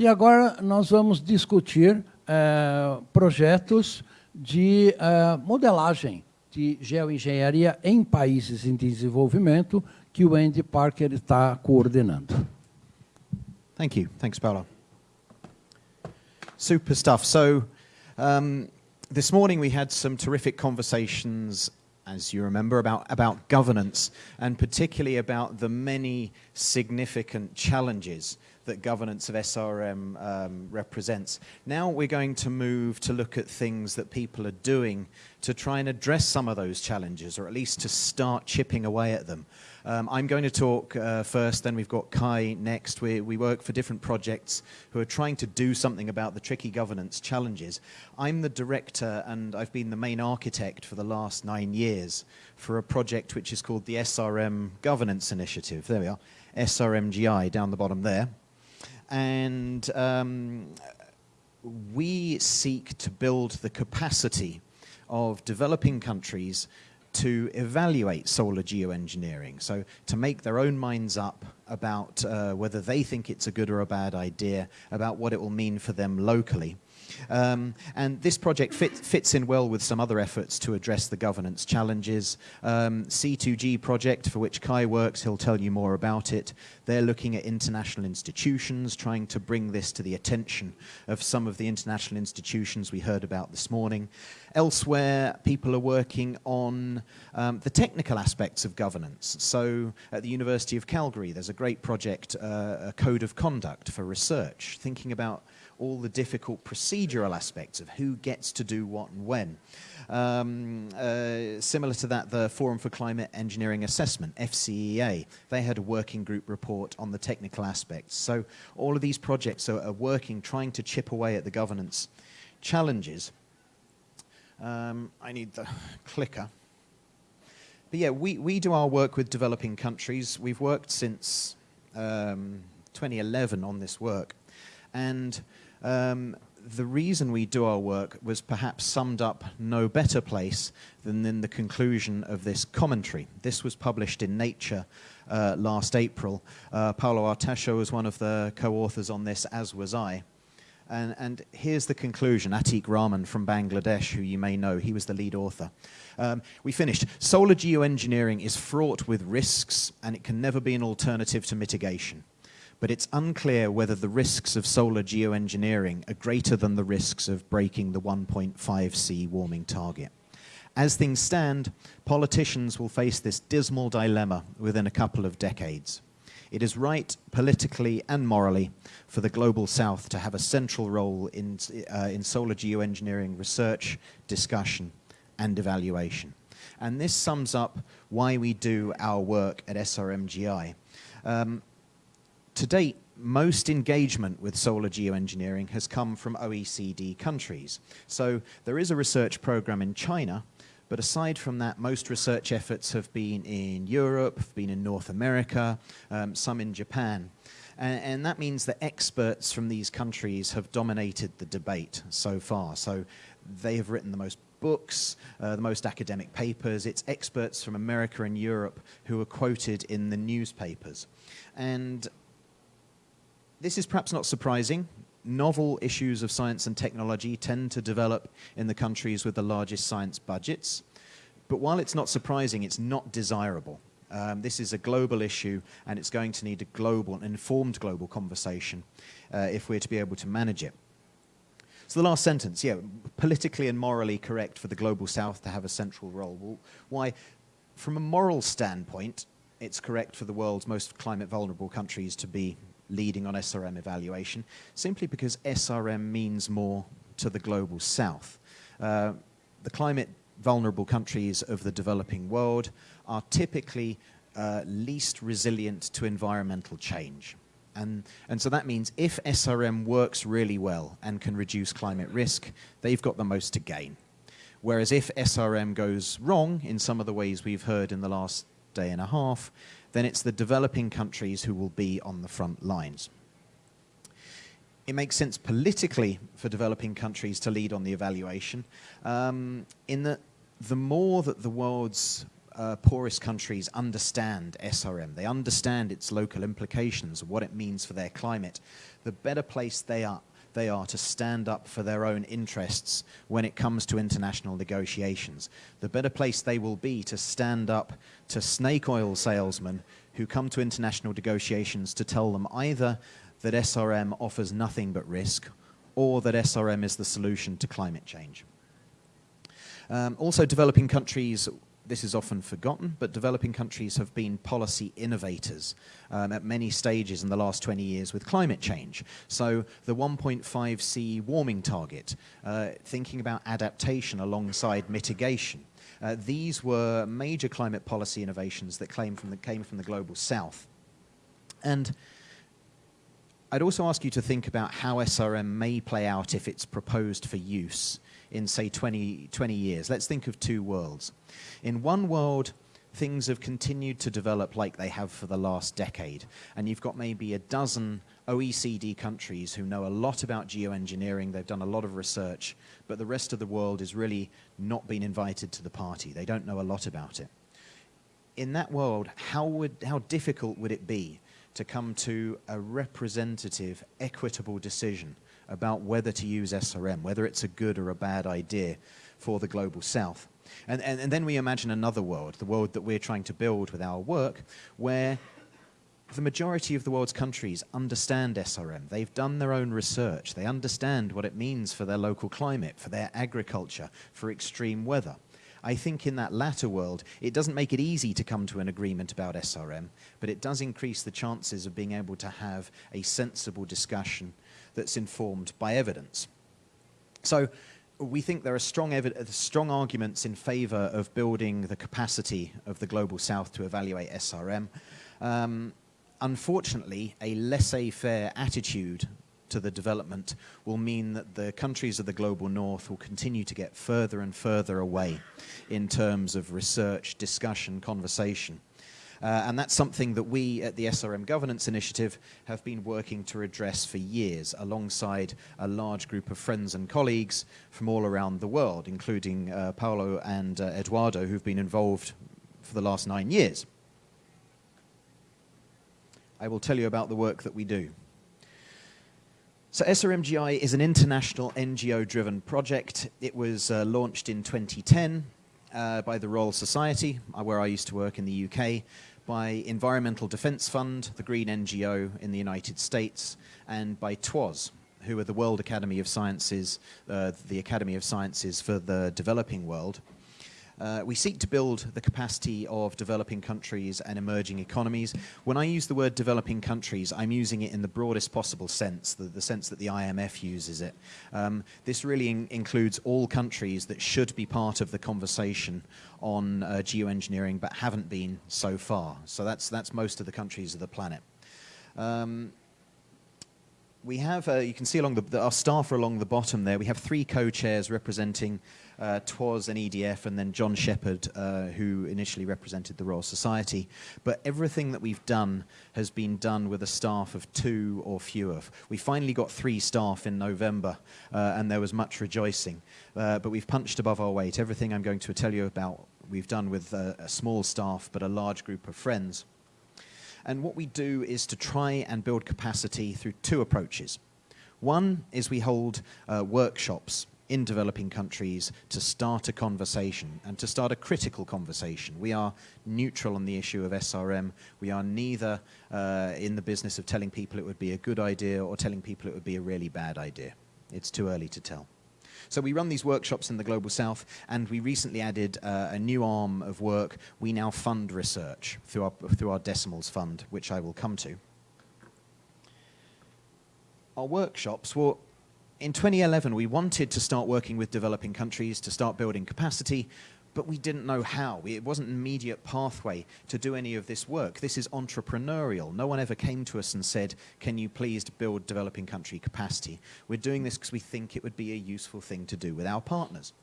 E agora nós vamos discutir eh, projetos de eh, modelagem de geoengenharia em países em desenvolvimento que o Andy Parker está coordenando. Thank you. Thanks, Paolo. Super stuff. So, um, this morning we had some terrific conversations as you remember, about, about governance, and particularly about the many significant challenges that governance of SRM um, represents. Now we're going to move to look at things that people are doing to try and address some of those challenges, or at least to start chipping away at them. Um, I'm going to talk uh, first, then we've got Kai next. We, we work for different projects who are trying to do something about the tricky governance challenges. I'm the director and I've been the main architect for the last nine years for a project which is called the SRM Governance Initiative. There we are, SRMGI down the bottom there. And um, we seek to build the capacity of developing countries to evaluate solar geoengineering, so to make their own minds up about uh, whether they think it's a good or a bad idea, about what it will mean for them locally. Um, and this project fit, fits in well with some other efforts to address the governance challenges. Um, C2G project, for which Kai works, he'll tell you more about it. They're looking at international institutions, trying to bring this to the attention of some of the international institutions we heard about this morning. Elsewhere, people are working on um, the technical aspects of governance. So at the University of Calgary, there's a great project, uh, a code of conduct for research, thinking about all the difficult procedural aspects of who gets to do what and when. Um, uh, similar to that, the Forum for Climate Engineering Assessment, FCEA, they had a working group report on the technical aspects. So all of these projects are, are working, trying to chip away at the governance challenges. Um, I need the clicker. But yeah, we, we do our work with developing countries. We've worked since um, 2011 on this work. And um, the reason we do our work was perhaps summed up no better place than in the conclusion of this commentary. This was published in Nature uh, last April. Uh, Paolo Artaxo was one of the co-authors on this, as was I. And, and here's the conclusion. Atiq Rahman from Bangladesh, who you may know, he was the lead author. Um, we finished. Solar geoengineering is fraught with risks and it can never be an alternative to mitigation. But it's unclear whether the risks of solar geoengineering are greater than the risks of breaking the 1.5 C warming target. As things stand, politicians will face this dismal dilemma within a couple of decades. It is right, politically and morally, for the Global South to have a central role in, uh, in solar geoengineering research, discussion, and evaluation. And this sums up why we do our work at SRMGI. Um, to date, most engagement with solar geoengineering has come from OECD countries. So there is a research program in China but aside from that, most research efforts have been in Europe, been in North America, um, some in Japan. And, and, that means that experts from these countries have dominated the debate so far. So they have written the most books, uh, the most academic papers. It's experts from America and Europe who are quoted in the newspapers. And this is perhaps not surprising novel issues of science and technology tend to develop in the countries with the largest science budgets. But while it's not surprising, it's not desirable. Um, this is a global issue, and it's going to need a global, an informed global conversation uh, if we're to be able to manage it. So the last sentence, yeah, politically and morally correct for the global south to have a central role. Well, why? From a moral standpoint, it's correct for the world's most climate vulnerable countries to be leading on SRM evaluation, simply because SRM means more to the global south. Uh, the climate vulnerable countries of the developing world are typically uh, least resilient to environmental change. And, and so that means if SRM works really well and can reduce climate risk, they've got the most to gain. Whereas if SRM goes wrong in some of the ways we've heard in the last day and a half, then it's the developing countries who will be on the front lines. It makes sense politically for developing countries to lead on the evaluation, um, in that the more that the world's uh, poorest countries understand SRM, they understand its local implications, what it means for their climate, the better place they are they are to stand up for their own interests when it comes to international negotiations. The better place they will be to stand up to snake oil salesmen who come to international negotiations to tell them either that SRM offers nothing but risk or that SRM is the solution to climate change. Um, also, developing countries this is often forgotten, but developing countries have been policy innovators um, at many stages in the last 20 years with climate change. So the 1.5 C warming target, uh, thinking about adaptation alongside mitigation. Uh, these were major climate policy innovations that came from the, came from the global south. And I'd also ask you to think about how SRM may play out if it's proposed for use in, say, 20, 20 years. Let's think of two worlds. In one world, things have continued to develop like they have for the last decade, and you've got maybe a dozen OECD countries who know a lot about geoengineering, they've done a lot of research, but the rest of the world is really not been invited to the party. They don't know a lot about it. In that world, how, would, how difficult would it be to come to a representative, equitable decision about whether to use SRM, whether it's a good or a bad idea for the global south. And, and, and then we imagine another world, the world that we're trying to build with our work, where the majority of the world's countries understand SRM. They've done their own research. They understand what it means for their local climate, for their agriculture, for extreme weather. I think in that latter world, it doesn't make it easy to come to an agreement about SRM, but it does increase the chances of being able to have a sensible discussion that's informed by evidence. So we think there are strong, strong arguments in favor of building the capacity of the Global South to evaluate SRM. Um, unfortunately, a laissez-faire attitude to the development will mean that the countries of the global north will continue to get further and further away in terms of research, discussion, conversation. Uh, and that's something that we at the SRM Governance Initiative have been working to address for years alongside a large group of friends and colleagues from all around the world, including uh, Paolo and uh, Eduardo, who've been involved for the last nine years. I will tell you about the work that we do. So SRMGI is an international NGO-driven project. It was uh, launched in 2010 uh, by the Royal Society, uh, where I used to work in the UK, by Environmental Defence Fund, the Green NGO in the United States, and by TWAS, who are the World Academy of Sciences, uh, the Academy of Sciences for the developing world. Uh, we seek to build the capacity of developing countries and emerging economies. When I use the word developing countries, I'm using it in the broadest possible sense, the, the sense that the IMF uses it. Um, this really in includes all countries that should be part of the conversation on uh, geoengineering but haven't been so far. So that's, that's most of the countries of the planet. Um, we have, uh, you can see along the, our staff are along the bottom there. We have three co-chairs representing uh, TWAS and EDF, and then John Shepherd, uh, who initially represented the Royal Society. But everything that we've done has been done with a staff of two or fewer. We finally got three staff in November, uh, and there was much rejoicing. Uh, but we've punched above our weight. Everything I'm going to tell you about, we've done with uh, a small staff, but a large group of friends. And what we do is to try and build capacity through two approaches. One is we hold uh, workshops in developing countries to start a conversation and to start a critical conversation. We are neutral on the issue of SRM. We are neither uh, in the business of telling people it would be a good idea or telling people it would be a really bad idea. It's too early to tell. So we run these workshops in the Global South, and we recently added uh, a new arm of work. We now fund research through our, through our Decimals Fund, which I will come to. Our workshops, well, in 2011, we wanted to start working with developing countries to start building capacity, but we didn't know how. It wasn't an immediate pathway to do any of this work. This is entrepreneurial. No one ever came to us and said, can you please build developing country capacity? We're doing this because we think it would be a useful thing to do with our partners.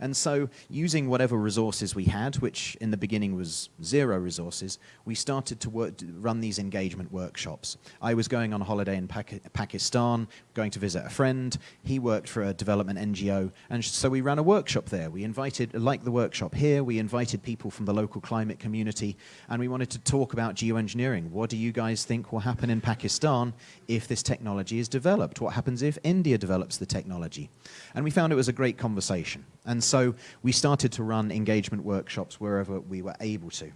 And so using whatever resources we had, which in the beginning was zero resources, we started to work, run these engagement workshops. I was going on holiday in Pakistan, going to visit a friend. He worked for a development NGO. And so we ran a workshop there. We invited, like the workshop here, we invited people from the local climate community and we wanted to talk about geoengineering. What do you guys think will happen in Pakistan if this technology is developed? What happens if India develops the technology? And we found it was a great conversation. And so we started to run engagement workshops wherever we were able to.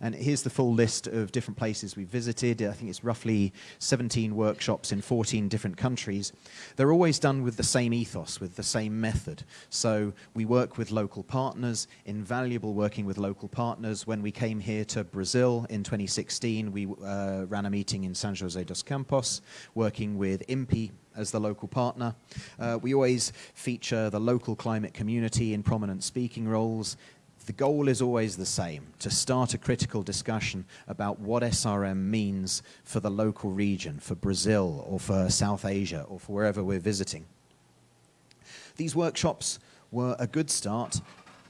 And here's the full list of different places we visited. I think it's roughly 17 workshops in 14 different countries. They're always done with the same ethos, with the same method. So we work with local partners, invaluable working with local partners. When we came here to Brazil in 2016, we uh, ran a meeting in San Jose dos Campos, working with INPE as the local partner. Uh, we always feature the local climate community in prominent speaking roles the goal is always the same, to start a critical discussion about what SRM means for the local region, for Brazil or for South Asia or for wherever we're visiting. These workshops were a good start,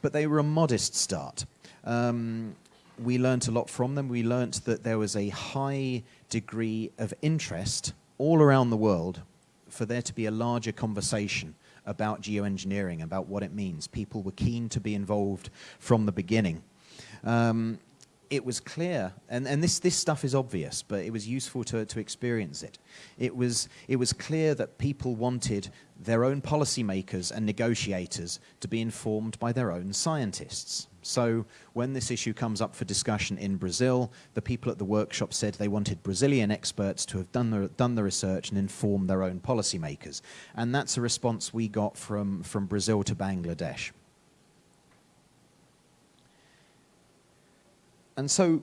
but they were a modest start. Um, we learnt a lot from them. We learnt that there was a high degree of interest all around the world for there to be a larger conversation about geoengineering, about what it means. People were keen to be involved from the beginning. Um, it was clear, and, and this, this stuff is obvious, but it was useful to, to experience it. It was, it was clear that people wanted their own policymakers and negotiators to be informed by their own scientists. So when this issue comes up for discussion in Brazil, the people at the workshop said they wanted Brazilian experts to have done the, done the research and informed their own policymakers. And that's a response we got from, from Brazil to Bangladesh. And so,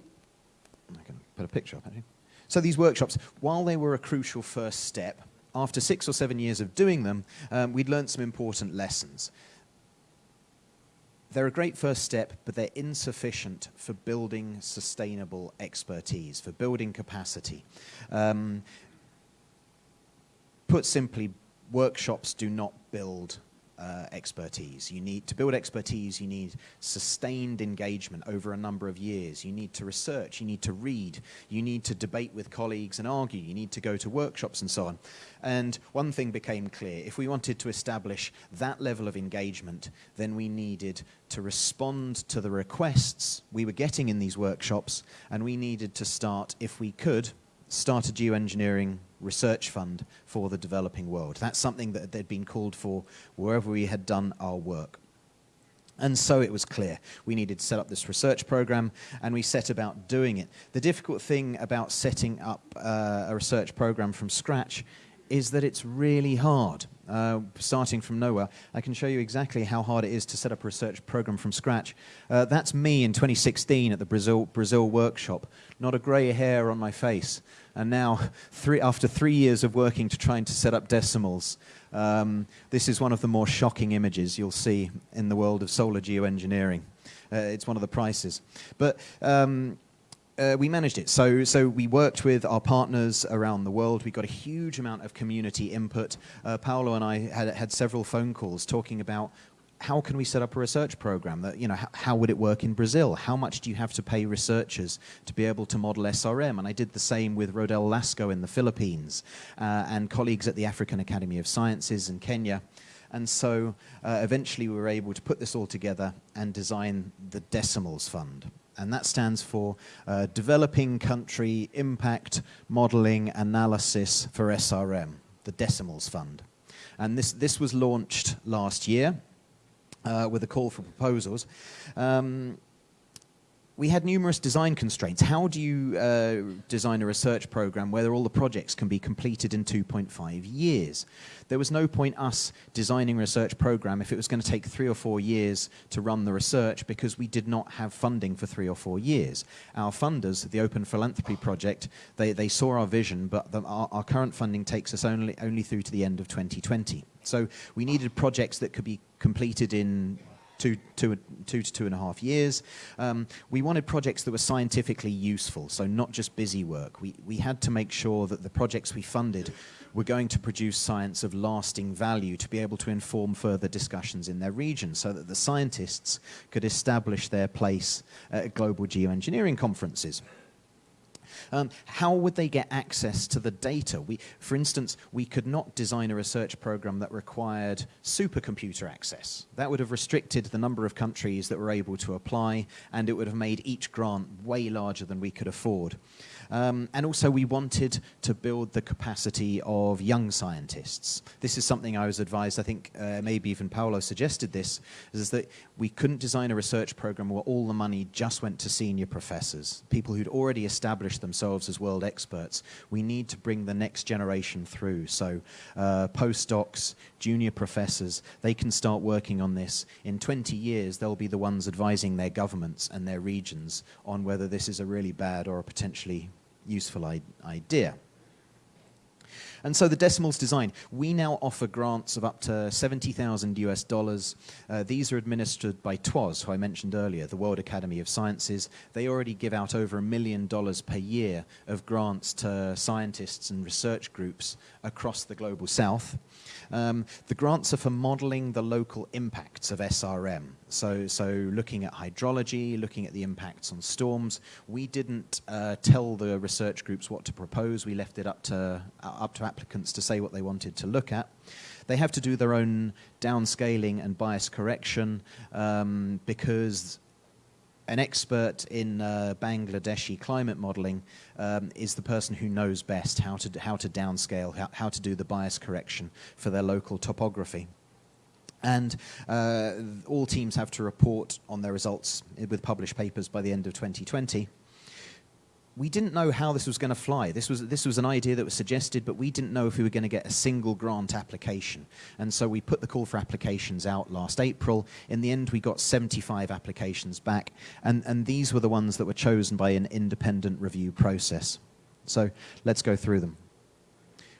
I can put a picture up, actually. So these workshops, while they were a crucial first step, after six or seven years of doing them, um, we'd learned some important lessons they're a great first step, but they're insufficient for building sustainable expertise, for building capacity. Um, put simply, workshops do not build uh, expertise. You need to build expertise, you need sustained engagement over a number of years. You need to research, you need to read, you need to debate with colleagues and argue, you need to go to workshops and so on. And one thing became clear, if we wanted to establish that level of engagement, then we needed to respond to the requests we were getting in these workshops, and we needed to start, if we could, start a geoengineering research fund for the developing world. That's something that they'd been called for wherever we had done our work. And so it was clear we needed to set up this research program, and we set about doing it. The difficult thing about setting up uh, a research program from scratch is that it's really hard. Uh, starting from nowhere, I can show you exactly how hard it is to set up a research program from scratch. Uh, that's me in 2016 at the Brazil, Brazil workshop. Not a grey hair on my face. And now, three, after three years of working to trying to set up decimals, um, this is one of the more shocking images you'll see in the world of solar geoengineering. Uh, it's one of the prices. But um, uh, we managed it. So, so we worked with our partners around the world. We got a huge amount of community input. Uh, Paolo and I had, had several phone calls talking about how can we set up a research program? That you know, how, would it work in Brazil? How much do you have to pay researchers to be able to model SRM? And I did the same with Rodel Lasco in the Philippines uh, and colleagues at the African Academy of Sciences in Kenya. And so uh, eventually we were able to put this all together and design the Decimals Fund and that stands for uh, Developing Country Impact Modeling Analysis for SRM, the Decimals Fund. And this, this was launched last year uh, with a call for proposals. Um, we had numerous design constraints. How do you uh, design a research program where all the projects can be completed in 2.5 years? There was no point us designing a research program if it was going to take three or four years to run the research because we did not have funding for three or four years. Our funders, the Open Philanthropy Project, they, they saw our vision, but the, our, our current funding takes us only, only through to the end of 2020. So we needed projects that could be completed in two, two, two to two and a half years. Um, we wanted projects that were scientifically useful, so not just busy work. We, we had to make sure that the projects we funded were going to produce science of lasting value to be able to inform further discussions in their region so that the scientists could establish their place at global geoengineering conferences. Um, how would they get access to the data? We, for instance, we could not design a research program that required supercomputer access. That would have restricted the number of countries that were able to apply, and it would have made each grant way larger than we could afford. Um, and also we wanted to build the capacity of young scientists. This is something I was advised, I think uh, maybe even Paolo suggested this, is that we couldn't design a research program where all the money just went to senior professors, people who'd already established themselves as world experts. We need to bring the next generation through. So uh, postdocs, junior professors, they can start working on this. In 20 years, they'll be the ones advising their governments and their regions on whether this is a really bad or a potentially useful idea. And so the decimals design, we now offer grants of up to 70,000 US dollars. Uh, these are administered by TWAS, who I mentioned earlier, the World Academy of Sciences. They already give out over a million dollars per year of grants to scientists and research groups across the global south. Um, the grants are for modeling the local impacts of SRM. So, so looking at hydrology, looking at the impacts on storms. We didn't uh, tell the research groups what to propose. We left it up to, uh, up to applicants to say what they wanted to look at. They have to do their own downscaling and bias correction um, because an expert in uh, Bangladeshi climate modeling um, is the person who knows best how to, how to downscale, how, how to do the bias correction for their local topography. And uh, all teams have to report on their results with published papers by the end of 2020 we didn't know how this was going to fly. This was, this was an idea that was suggested, but we didn't know if we were going to get a single grant application. And so we put the call for applications out last April. In the end, we got 75 applications back, and, and these were the ones that were chosen by an independent review process. So let's go through them.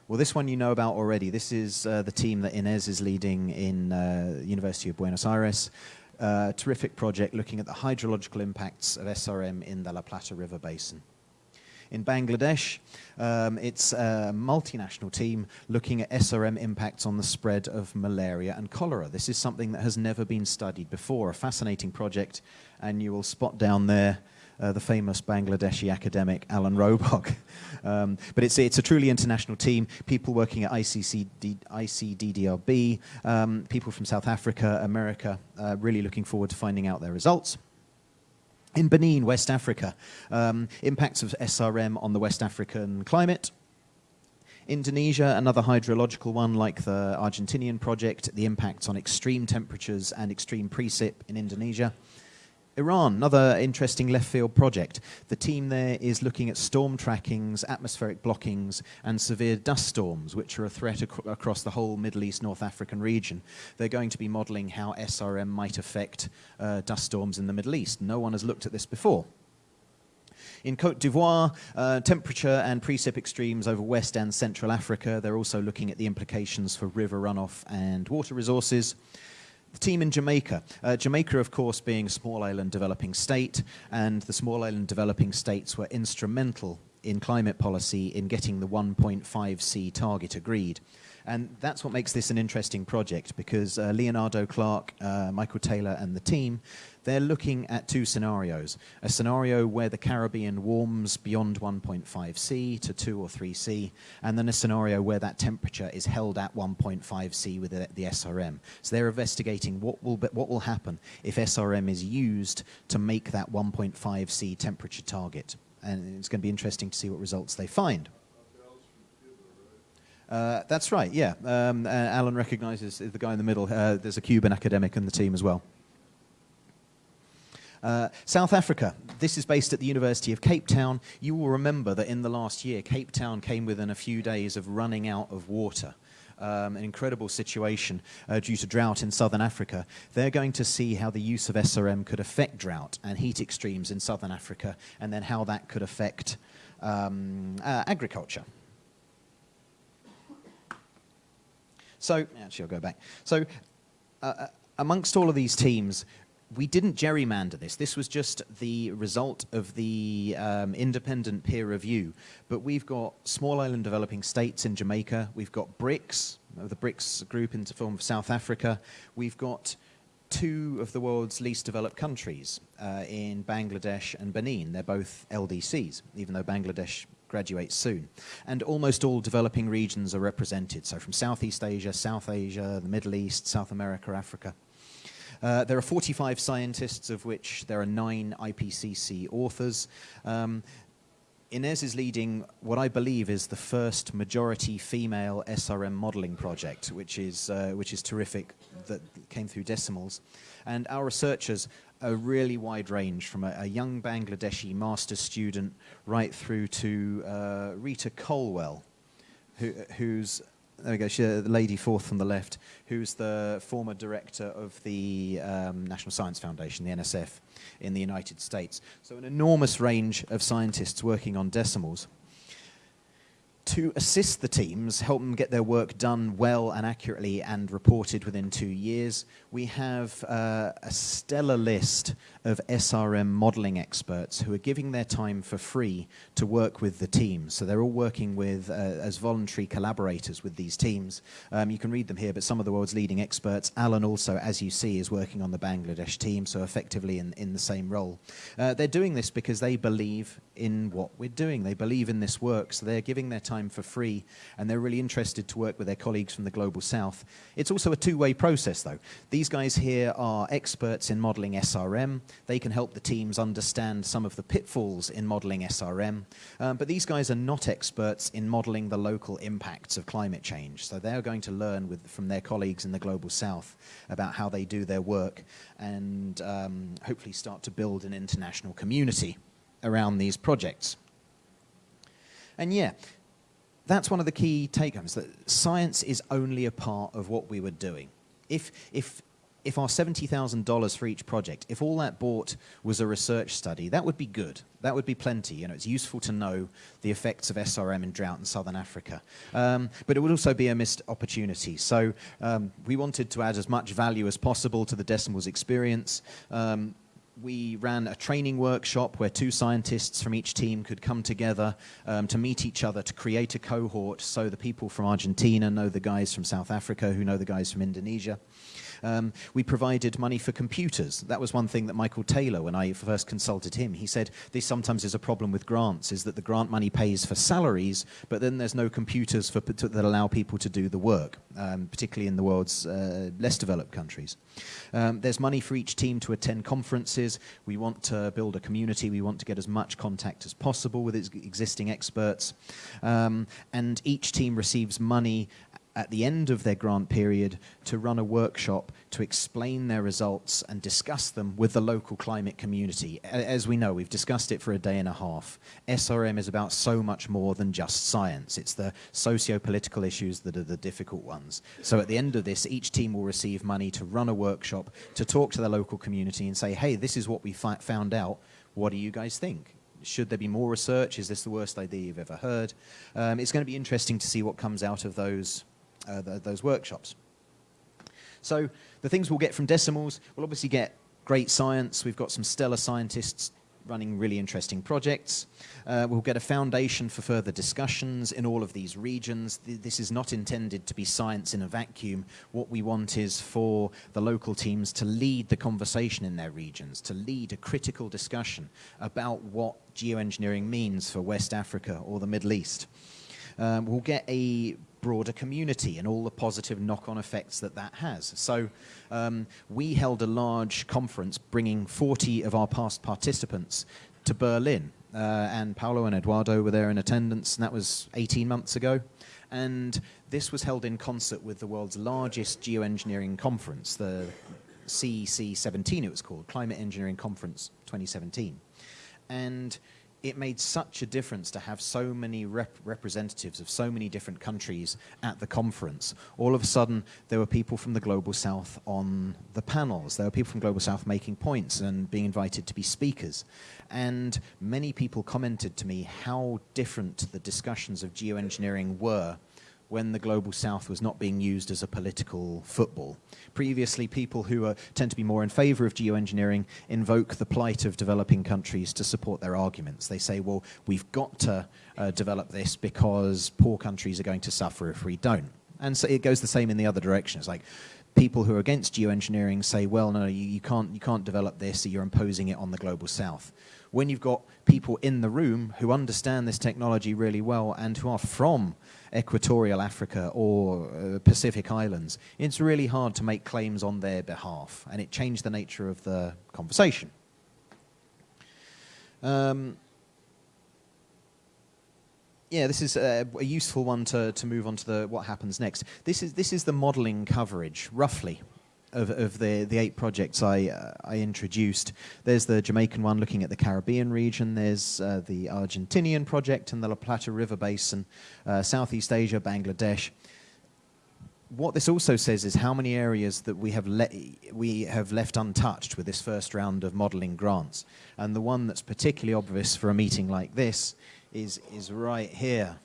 Well, this one you know about already. This is uh, the team that Inez is leading in uh, University of Buenos Aires. Uh, terrific project looking at the hydrological impacts of SRM in the La Plata River Basin. In Bangladesh, um, it's a multinational team looking at SRM impacts on the spread of malaria and cholera. This is something that has never been studied before, a fascinating project, and you will spot down there uh, the famous Bangladeshi academic Alan Robock. um, but it's, it's a truly international team, people working at ICCD, ICDDRB, um, people from South Africa, America, uh, really looking forward to finding out their results. In Benin, West Africa, um, impacts of SRM on the West African climate. Indonesia, another hydrological one like the Argentinian project, the impacts on extreme temperatures and extreme precip in Indonesia. Iran, another interesting left field project. The team there is looking at storm trackings, atmospheric blockings, and severe dust storms, which are a threat ac across the whole Middle East, North African region. They're going to be modeling how SRM might affect uh, dust storms in the Middle East. No one has looked at this before. In Cote d'Ivoire, uh, temperature and precip extremes over West and Central Africa. They're also looking at the implications for river runoff and water resources. The team in Jamaica. Uh, Jamaica, of course, being a small island developing state, and the small island developing states were instrumental in climate policy in getting the 1.5C target agreed. And that's what makes this an interesting project because uh, Leonardo Clark, uh, Michael Taylor, and the team, they're looking at two scenarios. A scenario where the Caribbean warms beyond 1.5C to 2 or 3C, and then a scenario where that temperature is held at 1.5C with the, SRM. So they're investigating what will, what will happen if SRM is used to make that 1.5C temperature target. And it's going to be interesting to see what results they find. Uh, that's right, yeah. Um, uh, Alan recognizes the guy in the middle. Uh, there's a Cuban academic in the team as well. Uh, South Africa, this is based at the University of Cape Town. You will remember that in the last year, Cape Town came within a few days of running out of water. Um, an incredible situation uh, due to drought in southern Africa. They're going to see how the use of SRM could affect drought and heat extremes in southern Africa, and then how that could affect um, uh, agriculture. So, actually, I'll go back. So, uh, uh, amongst all of these teams, we didn't gerrymander this. This was just the result of the um, independent peer review. But we've got small island developing states in Jamaica. We've got BRICS, the BRICS group in the form of South Africa. We've got two of the world's least developed countries uh, in Bangladesh and Benin. They're both LDCs, even though Bangladesh graduates soon. And almost all developing regions are represented. So from Southeast Asia, South Asia, the Middle East, South America, Africa. Uh, there are 45 scientists, of which there are nine IPCC authors. Um, Inez is leading what I believe is the first majority female SRM modeling project, which is, uh, which is terrific, that came through decimals. And our researchers a really wide range from a, a young Bangladeshi master's student right through to uh, Rita Colwell, who, who's there we go, she, the lady fourth from the left, who's the former director of the um, National Science Foundation, the NSF, in the United States. So an enormous range of scientists working on decimals to assist the teams, help them get their work done well and accurately and reported within two years, we have uh, a stellar list of SRM modeling experts who are giving their time for free to work with the teams. So they're all working with uh, as voluntary collaborators with these teams. Um, you can read them here, but some of the world's leading experts. Alan also, as you see, is working on the Bangladesh team, so effectively in, in the same role. Uh, they're doing this because they believe in what we're doing. They believe in this work, so they're giving their time for free, and they're really interested to work with their colleagues from the Global South. It's also a two-way process, though. These guys here are experts in modeling SRM. They can help the teams understand some of the pitfalls in modeling SRM. Um, but these guys are not experts in modeling the local impacts of climate change. So they're going to learn with, from their colleagues in the Global South about how they do their work and um, hopefully start to build an international community around these projects. And yeah, that's one of the key take-homes, that science is only a part of what we were doing. If, if if our $70,000 for each project, if all that bought was a research study, that would be good. That would be plenty. You know, it's useful to know the effects of SRM in drought in southern Africa. Um, but it would also be a missed opportunity. So um, we wanted to add as much value as possible to the decimals experience. Um, we ran a training workshop where two scientists from each team could come together um, to meet each other to create a cohort so the people from Argentina know the guys from South Africa who know the guys from Indonesia. Um, we provided money for computers. That was one thing that Michael Taylor, when I first consulted him, he said this sometimes is a problem with grants, is that the grant money pays for salaries, but then there's no computers for, that allow people to do the work, um, particularly in the world's uh, less developed countries. Um, there's money for each team to attend conferences. We want to build a community. We want to get as much contact as possible with existing experts. Um, and each team receives money at the end of their grant period to run a workshop to explain their results and discuss them with the local climate community. As we know, we've discussed it for a day and a half. SRM is about so much more than just science. It's the socio-political issues that are the difficult ones. So at the end of this, each team will receive money to run a workshop, to talk to the local community and say, hey, this is what we found out. What do you guys think? should there be more research? Is this the worst idea you've ever heard? Um, it's going to be interesting to see what comes out of those uh, those workshops. So the things we'll get from decimals, we'll obviously get great science. We've got some stellar scientists running really interesting projects. Uh, we'll get a foundation for further discussions in all of these regions. This is not intended to be science in a vacuum. What we want is for the local teams to lead the conversation in their regions, to lead a critical discussion about what geoengineering means for West Africa or the Middle East. Um, we'll get a broader community and all the positive knock-on effects that that has. So um, we held a large conference bringing 40 of our past participants to Berlin. Uh, and Paulo and Eduardo were there in attendance, and that was 18 months ago. And this was held in concert with the world's largest geoengineering conference, the CEC 17 it was called, Climate Engineering Conference 2017. And it made such a difference to have so many rep representatives of so many different countries at the conference. All of a sudden, there were people from the Global South on the panels. There were people from Global South making points and being invited to be speakers. And many people commented to me how different the discussions of geoengineering were when the Global South was not being used as a political football. Previously, people who are, tend to be more in favor of geoengineering invoke the plight of developing countries to support their arguments. They say, well, we've got to uh, develop this because poor countries are going to suffer if we don't. And so it goes the same in the other direction. It's like, people who are against geoengineering say, well, no, you, you, can't, you can't develop this, so you're imposing it on the global south. When you've got people in the room who understand this technology really well and who are from equatorial Africa or uh, Pacific Islands, it's really hard to make claims on their behalf, and it changed the nature of the conversation. Um, yeah, this is a, a, useful one to, to move on to the what happens next. This is, this is the modeling coverage, roughly, of, of the, the eight projects I, uh, I introduced. There's the Jamaican one looking at the Caribbean region, there's uh, the Argentinian project and the La Plata River Basin, uh, Southeast Asia, Bangladesh. What this also says is how many areas that we have, we have left untouched with this first round of modeling grants. And the one that's particularly obvious for a meeting like this is, is right here,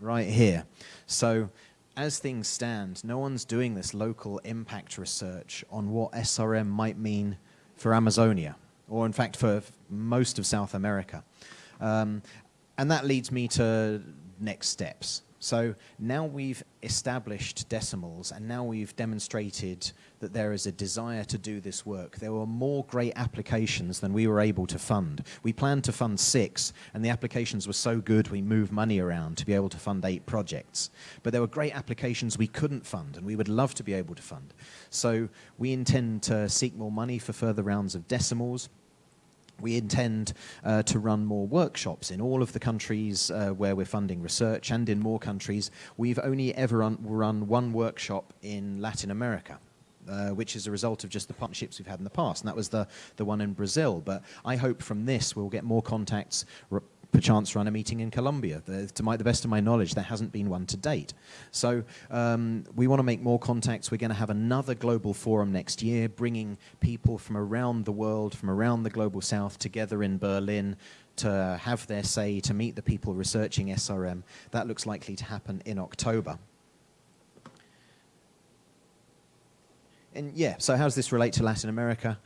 right here. So as things stand, no one's doing this local impact research on what SRM might mean for Amazonia, or in fact for most of South America. Um, and that leads me to next steps. So now we've established decimals and now we've demonstrated that there is a desire to do this work. There were more great applications than we were able to fund. We planned to fund six and the applications were so good we moved money around to be able to fund eight projects. But there were great applications we couldn't fund and we would love to be able to fund. So we intend to seek more money for further rounds of decimals. We intend uh, to run more workshops in all of the countries uh, where we're funding research and in more countries. We've only ever run, run one workshop in Latin America. Uh, which is a result of just the partnerships we've had in the past, and that was the, the one in Brazil. But I hope from this we'll get more contacts, perchance run a meeting in Colombia. To my, the best of my knowledge, there hasn't been one to date. So um, we want to make more contacts. We're going to have another global forum next year, bringing people from around the world, from around the global south together in Berlin to have their say, to meet the people researching SRM. That looks likely to happen in October. And yeah, so how does this relate to Latin America?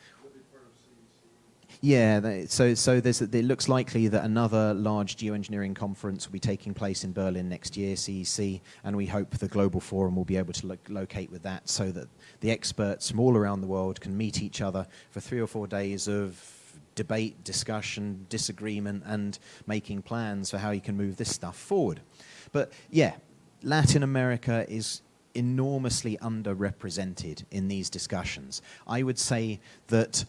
Yeah, so so there's, it looks likely that another large geoengineering conference will be taking place in Berlin next year, CEC, and we hope the Global Forum will be able to lo- locate with that so that the experts from all around the world can meet each other for three or four days of debate, discussion, disagreement, and making plans for how you can move this stuff forward. But yeah, Latin America is enormously underrepresented in these discussions. I would say that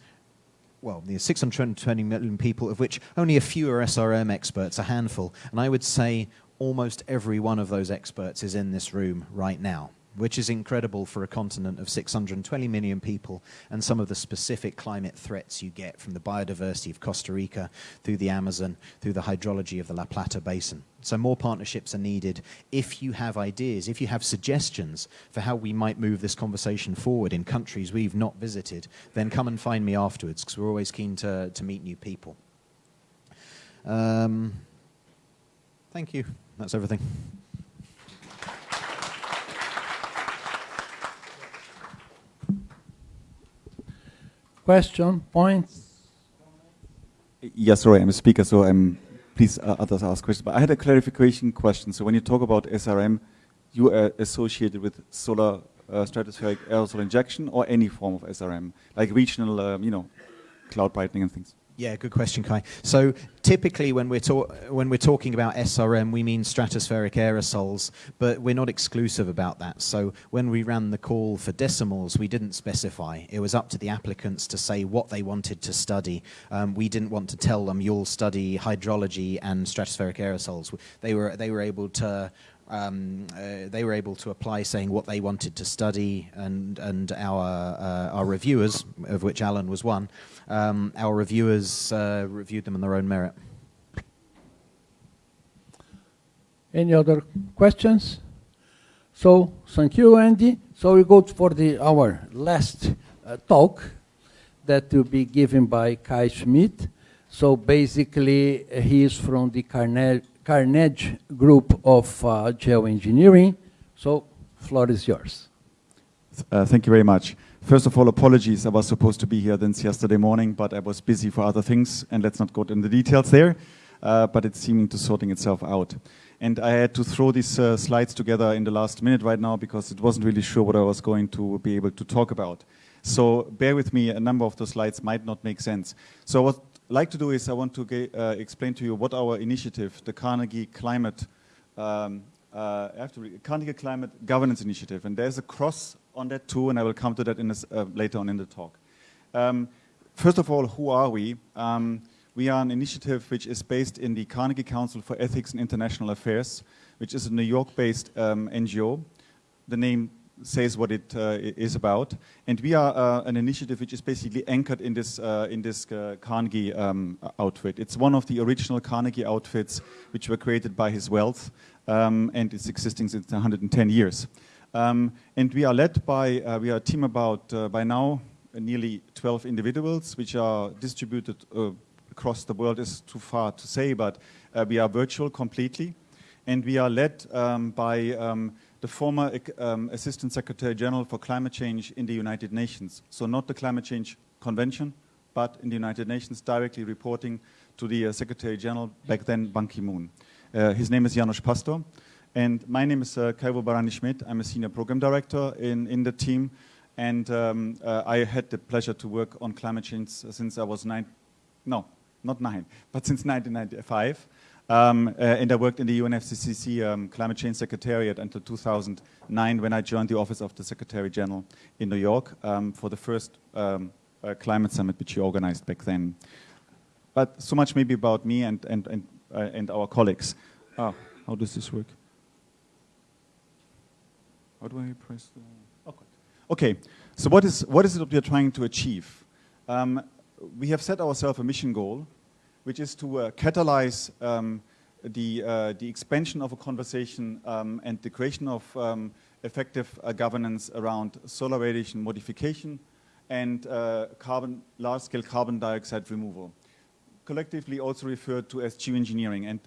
well, there's 620 million people, of which only a few are SRM experts, a handful. And I would say almost every one of those experts is in this room right now, which is incredible for a continent of 620 million people and some of the specific climate threats you get from the biodiversity of Costa Rica through the Amazon, through the hydrology of the La Plata Basin. So more partnerships are needed. If you have ideas, if you have suggestions for how we might move this conversation forward in countries we've not visited, then come and find me afterwards because we're always keen to, to meet new people. Um, thank you. That's everything. Question, points? Yes, sorry, I'm a speaker, so I'm, please uh, others ask questions. But I had a clarification question. So when you talk about SRM, you are associated with solar uh, stratospheric aerosol injection or any form of SRM, like regional, um, you know, cloud brightening and things. Yeah, good question, Kai. So typically, when we're when we're talking about SRM, we mean stratospheric aerosols, but we're not exclusive about that. So when we ran the call for decimals, we didn't specify. It was up to the applicants to say what they wanted to study. Um, we didn't want to tell them you'll study hydrology and stratospheric aerosols. They were they were able to um, uh, they were able to apply saying what they wanted to study, and and our uh, our reviewers, of which Alan was one, um, our reviewers uh, reviewed them on their own merit. Any other questions? So, thank you, Andy. So we go for the our last uh, talk that will be given by Kai Schmidt. So basically, uh, he is from the Carne- Carnegie Group of uh, Geoengineering. So, floor is yours. Uh, thank you very much. First of all, apologies. I was supposed to be here since yesterday morning, but I was busy for other things, and let's not go into the details there. Uh, but it's seeming to sorting itself out. And I had to throw these uh, slides together in the last minute right now because it wasn't really sure what I was going to be able to talk about. So bear with me, a number of the slides might not make sense. So what I'd like to do is I want to uh, explain to you what our initiative, the Carnegie Climate um, uh, read, Carnegie Climate Governance Initiative, and there's a cross on that too, and I will come to that in this, uh, later on in the talk. Um, first of all, who are we? Um, we are an initiative which is based in the Carnegie Council for Ethics and International Affairs, which is a New York-based um, NGO. The name says what it uh, is about, and we are uh, an initiative which is basically anchored in this uh, in this uh, Carnegie um, outfit. It's one of the original Carnegie outfits which were created by his wealth, um, and it's existing since 110 years. Um, and we are led by uh, we are a team about uh, by now nearly 12 individuals, which are distributed uh, across the world. Is too far to say, but uh, we are virtual completely and we are led um, by um, the former um, Assistant Secretary General for Climate Change in the United Nations. So not the Climate Change Convention, but in the United Nations, directly reporting to the uh, Secretary General, back then Ban Ki-moon. His name is Janos Pasztor, and my name is uh, Kai-Uwe Barani-Schmidt. I'm a Senior Program Director in, in the team, and um, uh, I had the pleasure to work on climate change since I was nine, no, not nine, but since 1995. Um, uh, and I worked in the UNFCCC um, Climate Change Secretariat until 2009 when I joined the Office of the Secretary General in New York um, for the first um, uh, climate summit which you organized back then. But so much maybe about me and, and, and, uh, and our colleagues. Ah, how does this work? How do I press the... Okay. Okay, so what is, what is it that we are trying to achieve? Um, we have set ourselves a mission goal, which is to uh, catalyze um, the, uh, the expansion of a conversation um, and the creation of um, effective uh, governance around solar radiation modification and uh, carbon, large-scale carbon dioxide removal, collectively also referred to as geoengineering. And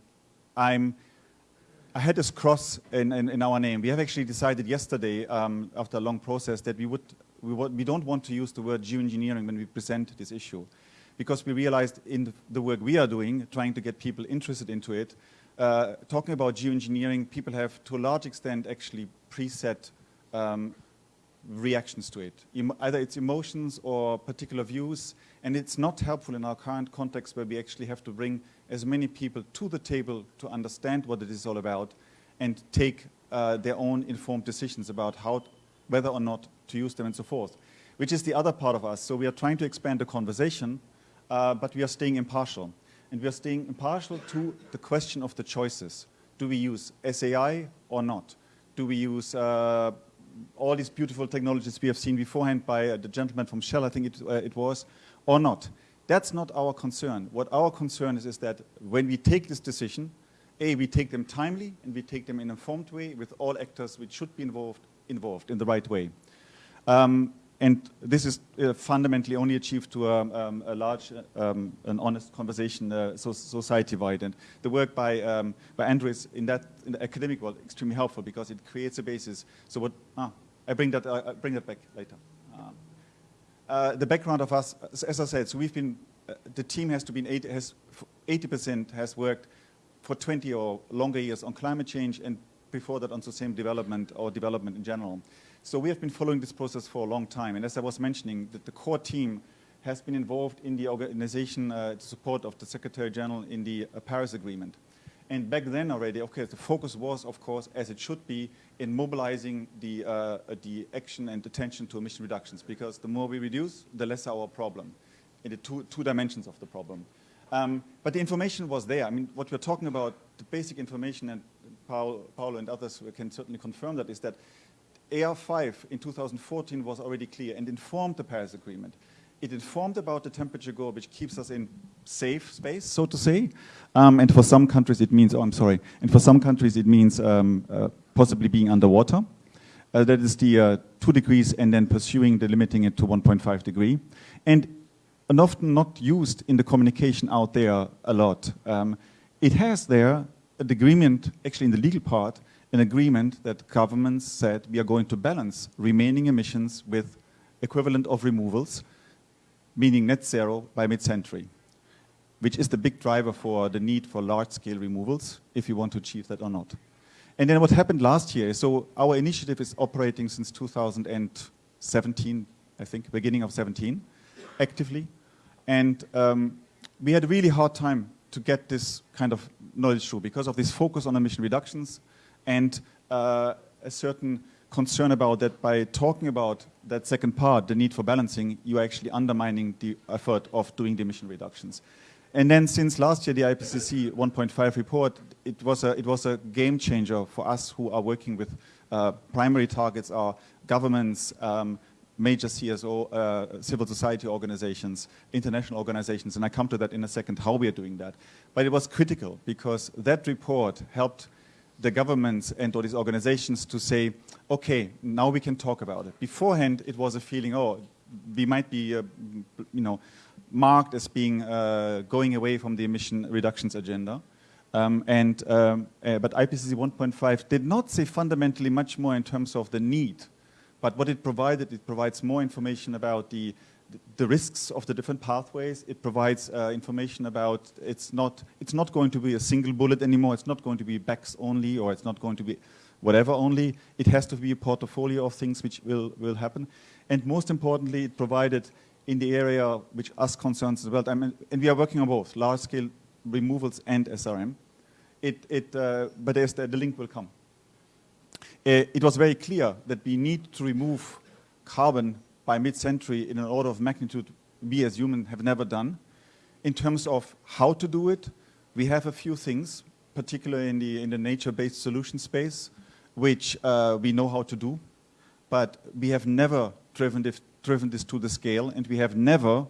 I'm I had this cross in, in, in, our name. We have actually decided yesterday, um, after a long process, that we, would, we, would, we don't want to use the word geoengineering when we present this issue. because we realized in the work we are doing, trying to get people interested into it, uh, talking about geoengineering, people have to a large extent actually preset um, reactions to it. Either it's emotions or particular views, and it's not helpful in our current context where we actually have to bring as many people to the table to understand what it is all about and take uh, their own informed decisions about how, whether or not to use them and so forth, which is the other part of us. So we are trying to expand the conversation, uh, but we are staying impartial. And we are staying impartial to the question of the choices. Do we use SAI or not? Do we use uh, all these beautiful technologies we have seen beforehand by uh, the gentleman from Shell, I think it, uh, it was, or not? That's not our concern. What our concern is is that when we take this decision, A, we take them timely and we take them in an informed way with all actors which should be involved, involved in the right way. Um, and this is uh, fundamentally only achieved to a, um, a large, um, an honest conversation uh, so society-wide. And the work by, um, by Andrew is in that in the academic world extremely helpful because it creates a basis. So what, ah, I bring that, uh, bring that back later. Um, uh, the background of us, as I said, so we've been, uh, the team has to be 80, has 80% has worked for 20 or longer years on climate change and before that on sustainable development or development in general. So we have been following this process for a long time. And as I was mentioning, the, the core team has been involved in the organization uh, support of the Secretary General in the uh, Paris Agreement. And back then already, okay, the focus was, of course, as it should be, in mobilizing the, uh, the action and attention to emission reductions, because the more we reduce, the less our problem, in the two, two dimensions of the problem. Um, but the information was there. I mean, what we're talking about, the basic information, and Paulo and others can certainly confirm that, is that AR5 in 2014 was already clear and informed the Paris Agreement. It informed about the temperature goal, which keeps us in safe space, so to say. Um, and for some countries, it means, oh, I'm sorry, and for some countries, it means um, uh, possibly being underwater. Uh, that is the uh, two degrees and then pursuing the limiting it to 1.5 degree. And, often not used in the communication out there a lot. Um, it has there an agreement, actually in the legal part, an agreement that governments said we are going to balance remaining emissions with equivalent of removals, meaning net zero by mid-century, which is the big driver for the need for large-scale removals, if you want to achieve that or not. And then what happened last year, so our initiative is operating since 2017, I think, beginning of 17, actively. And um, we had a really hard time to get this kind of knowledge through because of this focus on emission reductions, and uh, a certain concern about that by talking about that second part, the need for balancing, you're actually undermining the effort of doing the emission reductions. And then since last year, the IPCC 1.5 report, it was, a, it was a game changer for us who are working with uh, primary targets are governments, um, major CSO, uh, civil society organizations, international organizations, and I come to that in a second, how we are doing that. But it was critical because that report helped the governments and all these organizations to say, okay, now we can talk about it. Beforehand, it was a feeling, oh, we might be, uh, you know, marked as being uh, going away from the emission reductions agenda. Um, and, um, uh, but IPCC 1.5 did not say fundamentally much more in terms of the need, but what it provided, it provides more information about the the risks of the different pathways. It provides uh, information about it's not it's not going to be a single bullet anymore. It's not going to be BECCS only, or it's not going to be whatever only. It has to be a portfolio of things which will will happen. And most importantly, it provided in the area which us concerns as well. I mean, and we are working on both large scale removals and SRM. It it uh, but the, the link will come. Uh, it was very clear that we need to remove carbon by mid-century in an order of magnitude we as humans have never done. In terms of how to do it, we have a few things, particularly in the, in the nature-based solution space, which uh, we know how to do, but we have never driven this, driven this to the scale, and we have never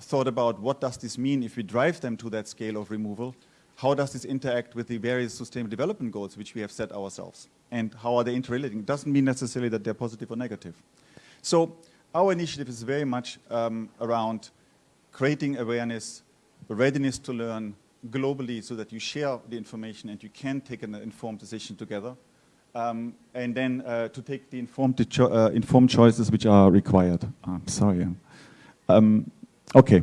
thought about what does this mean if we drive them to that scale of removal, how does this interact with the various sustainable development goals which we have set ourselves, and how are they interrelating? It doesn't mean necessarily that they're positive or negative. So our initiative is very much um, around creating awareness, readiness to learn globally so that you share the information and you can take an informed decision together. Um, and then uh, to take the informed, cho uh, informed choices which are required. I'm sorry. Um, okay.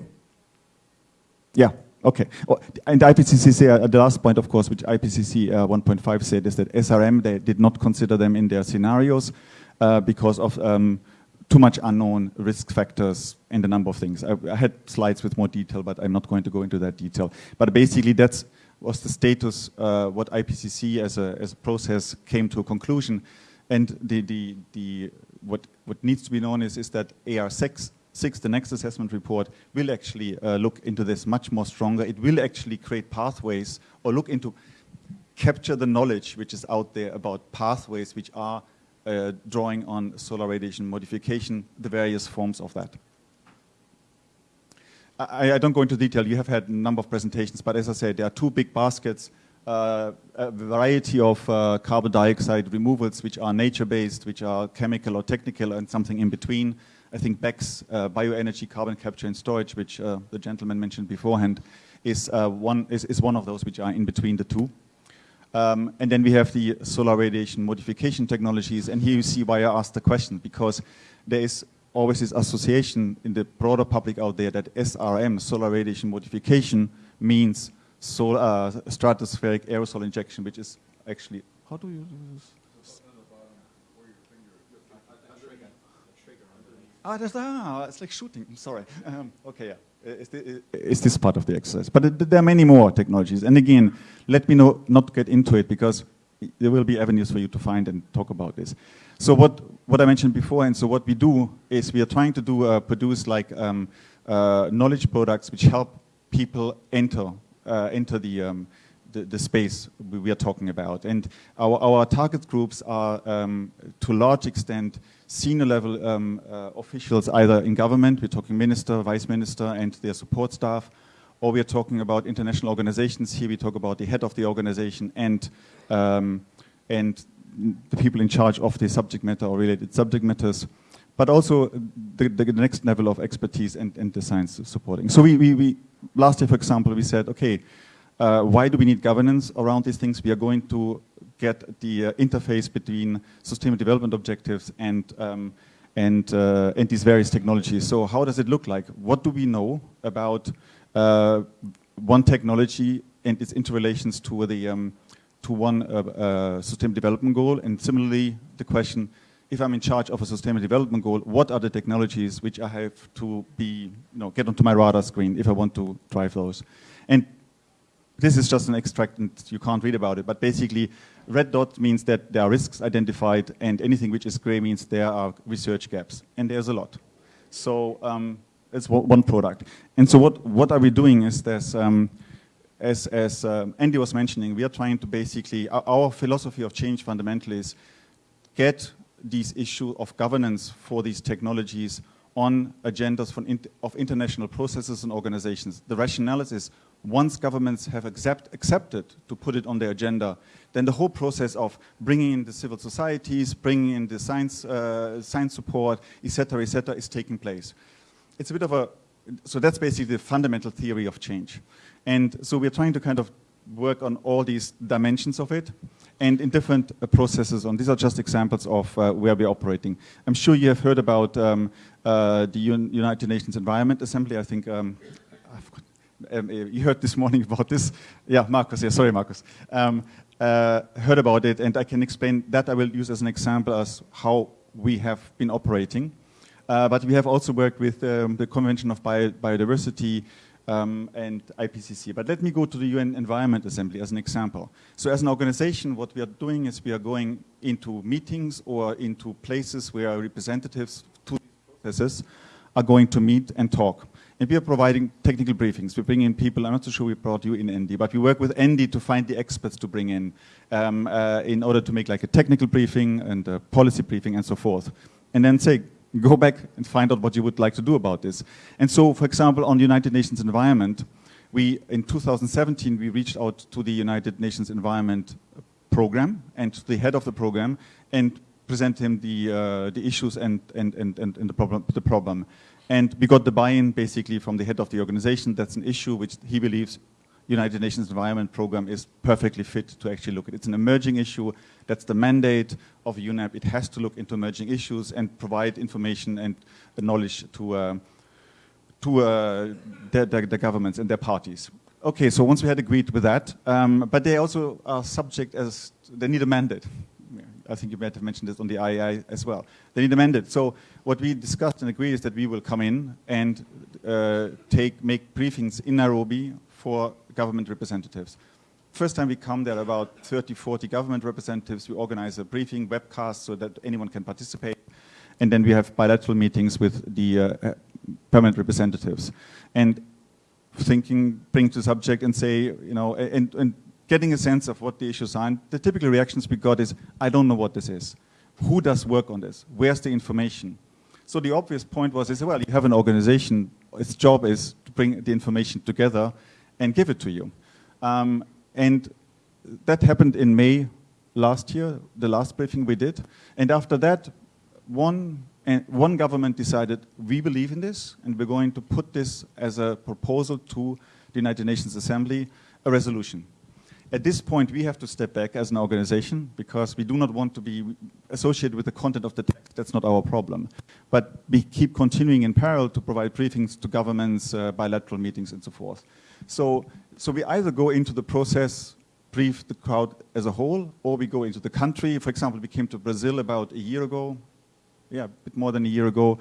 Yeah, okay. Oh, and IPCC, uh, the last point, of course, which IPCC uh, 1.5 said is that SRM, they did not consider them in their scenarios uh, because of um, too much unknown risk factors and a number of things. I, I, had slides with more detail, but I'm not going to go into that detail. But basically, that was the status, uh, what IPCC as a, as a process came to a conclusion. And the, the, the, what, what needs to be known is, is that AR6, six, the next assessment report, will actually uh, look into this much more stronger. It will actually create pathways or look into, capture the knowledge which is out there about pathways which are uh, drawing on solar radiation modification, the various forms of that. I, I, don't go into detail. You have had a number of presentations, but as I said, there are two big baskets, uh, a variety of uh, carbon dioxide removals, which are nature-based, which are chemical or technical, and something in between. I think BECCS, uh, bioenergy carbon capture and storage, which uh, the gentleman mentioned beforehand, is, one, is, is one of those which are in between the two. Um, and then we have the solar radiation modification technologies. And here you see why I asked the question, because there is always this association in the broader public out there that SRM, solar radiation modification, means solar, uh, stratospheric aerosol injection, which is actually, how do you do this? Ah, that's, ah, it's like shooting, I'm sorry. Um, okay, yeah. Is, the, is this part of the exercise? But there are many more technologies. And again, let me know, not get into it because there will be avenues for you to find and talk about this. So what, what I mentioned before, and so what we do is we are trying to do uh, produce like um, uh, knowledge products which help people enter uh, enter the, um, the, the space we are talking about. And our, our target groups are um, to a large extent senior level um, uh, officials either in government, we're talking minister, vice minister and their support staff, or we're talking about international organizations. Here we talk about the head of the organization and, um, and the people in charge of the subject matter or related subject matters, but also the, the next level of expertise and, and the science supporting. So we, we, we, last year, for example, we said, okay, uh, why do we need governance around these things? We are going to get the uh, interface between sustainable development objectives and um, and uh, and these various technologies. So how does it look like? What do we know about uh, one technology and its interrelations to the um, to one uh, uh, sustainable development goal? And similarly, the question: If I'm in charge of a sustainable development goal, what are the technologies which I have to be, you know, get onto my radar screen if I want to drive those? And this is just an extract and you can't read about it, but basically red dot means that there are risks identified and anything which is gray means there are research gaps. And there's a lot. So um, it's one product. And so what, what are we doing is there's, um, as, as um, Andy was mentioning, we are trying to basically, our, our philosophy of change fundamentally is get these issue of governance for these technologies on agendas of international processes and organizations. The rationale is once governments have accept, accepted to put it on their agenda, then the whole process of bringing in the civil societies, bringing in the science, uh, science support, etc., etc., is taking place. It's a bit of a, so that's basically the fundamental theory of change. And so we're trying to kind of work on all these dimensions of it and in different uh, processes. And these are just examples of uh, where we're operating. I'm sure you have heard about um, uh, the Un United Nations Environment Assembly. I think um, um, you heard this morning about this. Yeah, Marcus, yeah, sorry, Marcus. Um, uh, heard about it, and I can explain that I will use as an example as how we have been operating. Uh, but we have also worked with um, the Convention of Bio Biodiversity um, and IPCC. But let me go to the UN Environment Assembly as an example. So as an organization, what we are doing is we are going into meetings or into places where representatives to these processes are going to meet and talk. And we are providing technical briefings. We bring in people, I'm not so sure we brought you in Andy, but we work with Andy to find the experts to bring in um, uh, in order to make like a technical briefing and a policy briefing and so forth. And then say, go back and find out what you would like to do about this. And so, for example, on the United Nations Environment, we, in 2017, we reached out to the United Nations Environment Program and to the head of the program and present him the, uh, the issues and, and, and, and, the problem. The problem. And we got the buy-in basically from the head of the organization. That's an issue which he believes United Nations Environment Program is perfectly fit to actually look at. It's an emerging issue. That's the mandate of UNEP. It has to look into emerging issues and provide information and knowledge to, uh, to uh, governments and their parties. Okay, so once we had agreed with that, um, but they also are subject as, they need a mandate. I think you might have mentioned this on the IAI as well. They need a mandate. So what we discussed and agreed is that we will come in and uh, take, make briefings in Nairobi for government representatives. First time we come, there are about 30, 40 government representatives. We organize a briefing webcast so that anyone can participate. And then we have bilateral meetings with the uh permanent representatives. And thinking, bring to the subject and say, you know, and, and getting a sense of what the issues are. And the typical reactions we got is, I don't know what this is. Who does work on this? Where's the information? So the obvious point was, is, well, you have an organization, its job is to bring the information together and give it to you. Um, and that happened in May last year, the last briefing we did. And after that, one, one government decided, we believe in this, and we're going to put this as a proposal to the United Nations Assembly, a resolution. At this point, we have to step back as an organization because we do not want to be associated with the content of the text. That's not our problem. But we keep continuing in parallel to provide briefings to governments, uh, bilateral meetings, and so forth. So so we either go into the process, brief the crowd as a whole, or we go into the country. For example, we came to Brazil about a year ago, yeah, a bit more than a year ago.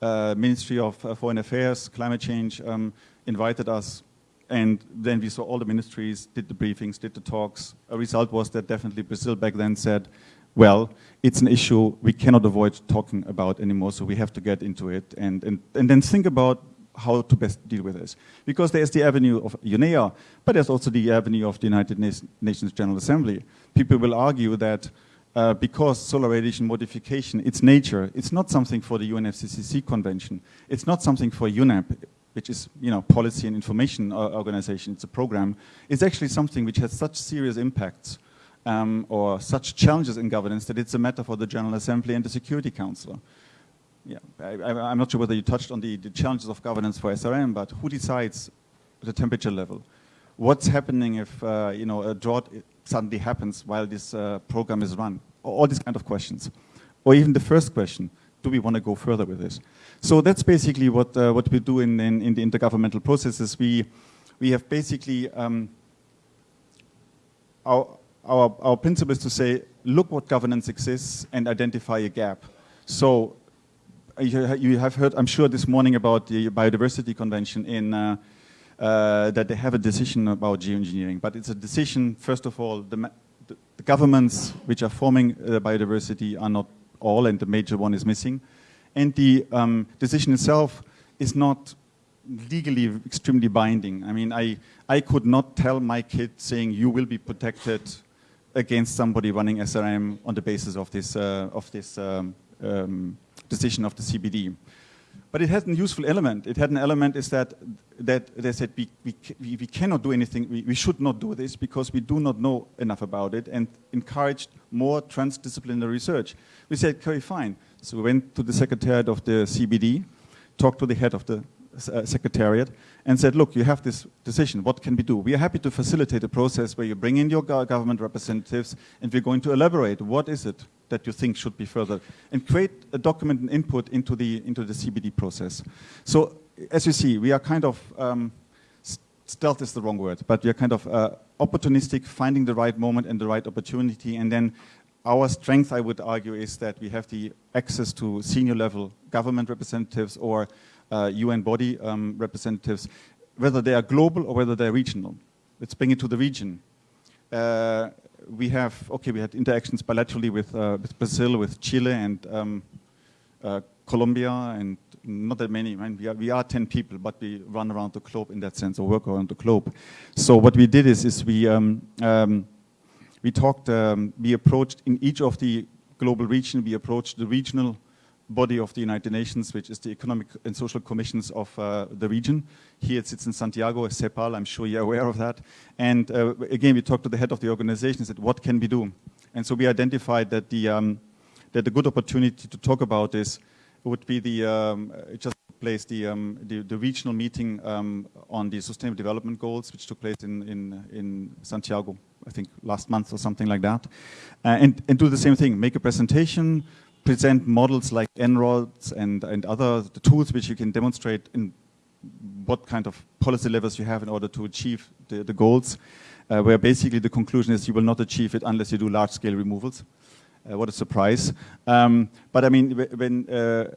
Uh, Ministry of uh, Foreign Affairs, Climate Change um, invited us, and then we saw all the ministries, did the briefings, did the talks. A result was that definitely Brazil back then said, well, it's an issue we cannot avoid talking about anymore, so we have to get into it and, and, and then think about how to best deal with this. Because there's the avenue of UNEA, but there's also the avenue of the United Nations General Assembly. People will argue that uh, because solar radiation modification, its nature, it's not something for the UNFCCC convention. It's not something for UNEP, which is, you know, policy and information organization. It's a program. It's actually something which has such serious impacts um, or such challenges in governance that it's a matter for the General Assembly and the Security Council yeah, I, am not sure whether you touched on the, the, challenges of governance for SRM, but who decides the temperature level? What's happening if uh, you know a drought suddenly happens while this uh, program is run? All these kind of questions, or even the first question: Do we want to go further with this? So that's basically what uh, what we do in, in, in the intergovernmental processes. We we have basically um, our, our our principle is to say, look what governance exists and identify a gap. So you have heard, I'm sure, this morning about the Biodiversity Convention in uh, uh, that they have a decision about geoengineering. But it's a decision, first of all, the, the governments which are forming uh, biodiversity are not all, and the major one is missing. And the um, decision itself is not legally extremely binding. I mean, I, I could not tell my kid saying you will be protected against somebody running SRM on the basis of this, uh, of this um, um, decision of the CBD. But it had a useful element. It had an element is that, that they said we, we, we cannot do anything, we, we should not do this because we do not know enough about it and encouraged more transdisciplinary research. We said, okay, fine. So we went to the secretariat of the CBD, talked to the head of the uh, secretariat and said, look, you have this decision, what can we do? We are happy to facilitate a process where you bring in your government representatives and we're going to elaborate what is it that you think should be further and create a document and input into the, into the CBD process. So as you see, we are kind of, um, stealth is the wrong word, but we are kind of uh, opportunistic, finding the right moment and the right opportunity and then our strength, I would argue, is that we have the access to senior level government representatives or uh, UN body um, representatives, whether they are global or whether they're regional. Let's bring it to the region. Uh, we have, okay, we had interactions bilaterally with, uh, with Brazil, with Chile, and um, uh, Colombia, and not that many. I mean, we, are, we are 10 people, but we run around the globe in that sense, or work around the globe. So what we did is, is we, um, um, we talked, um, we approached in each of the global region, we approached the regional body of the United Nations, which is the Economic and Social Commissions of uh, the region. Here it sits in Santiago, CEPAL, I'm sure you're aware of that. And uh, again, we talked to the head of the organization and said, what can we do? And so we identified that the, um, that the good opportunity to talk about this would be the, um, just place the, um, the, the, regional meeting um, on the Sustainable Development Goals, which took place in, in, in Santiago, I think last month or something like that. Uh, and, and do the same thing, make a presentation, present models like En-ROADS and, and other tools which you can demonstrate in what kind of policy levers you have in order to achieve the, the goals, uh, where basically the conclusion is you will not achieve it unless you do large-scale removals. Uh, what a surprise. Um, but I mean, when uh,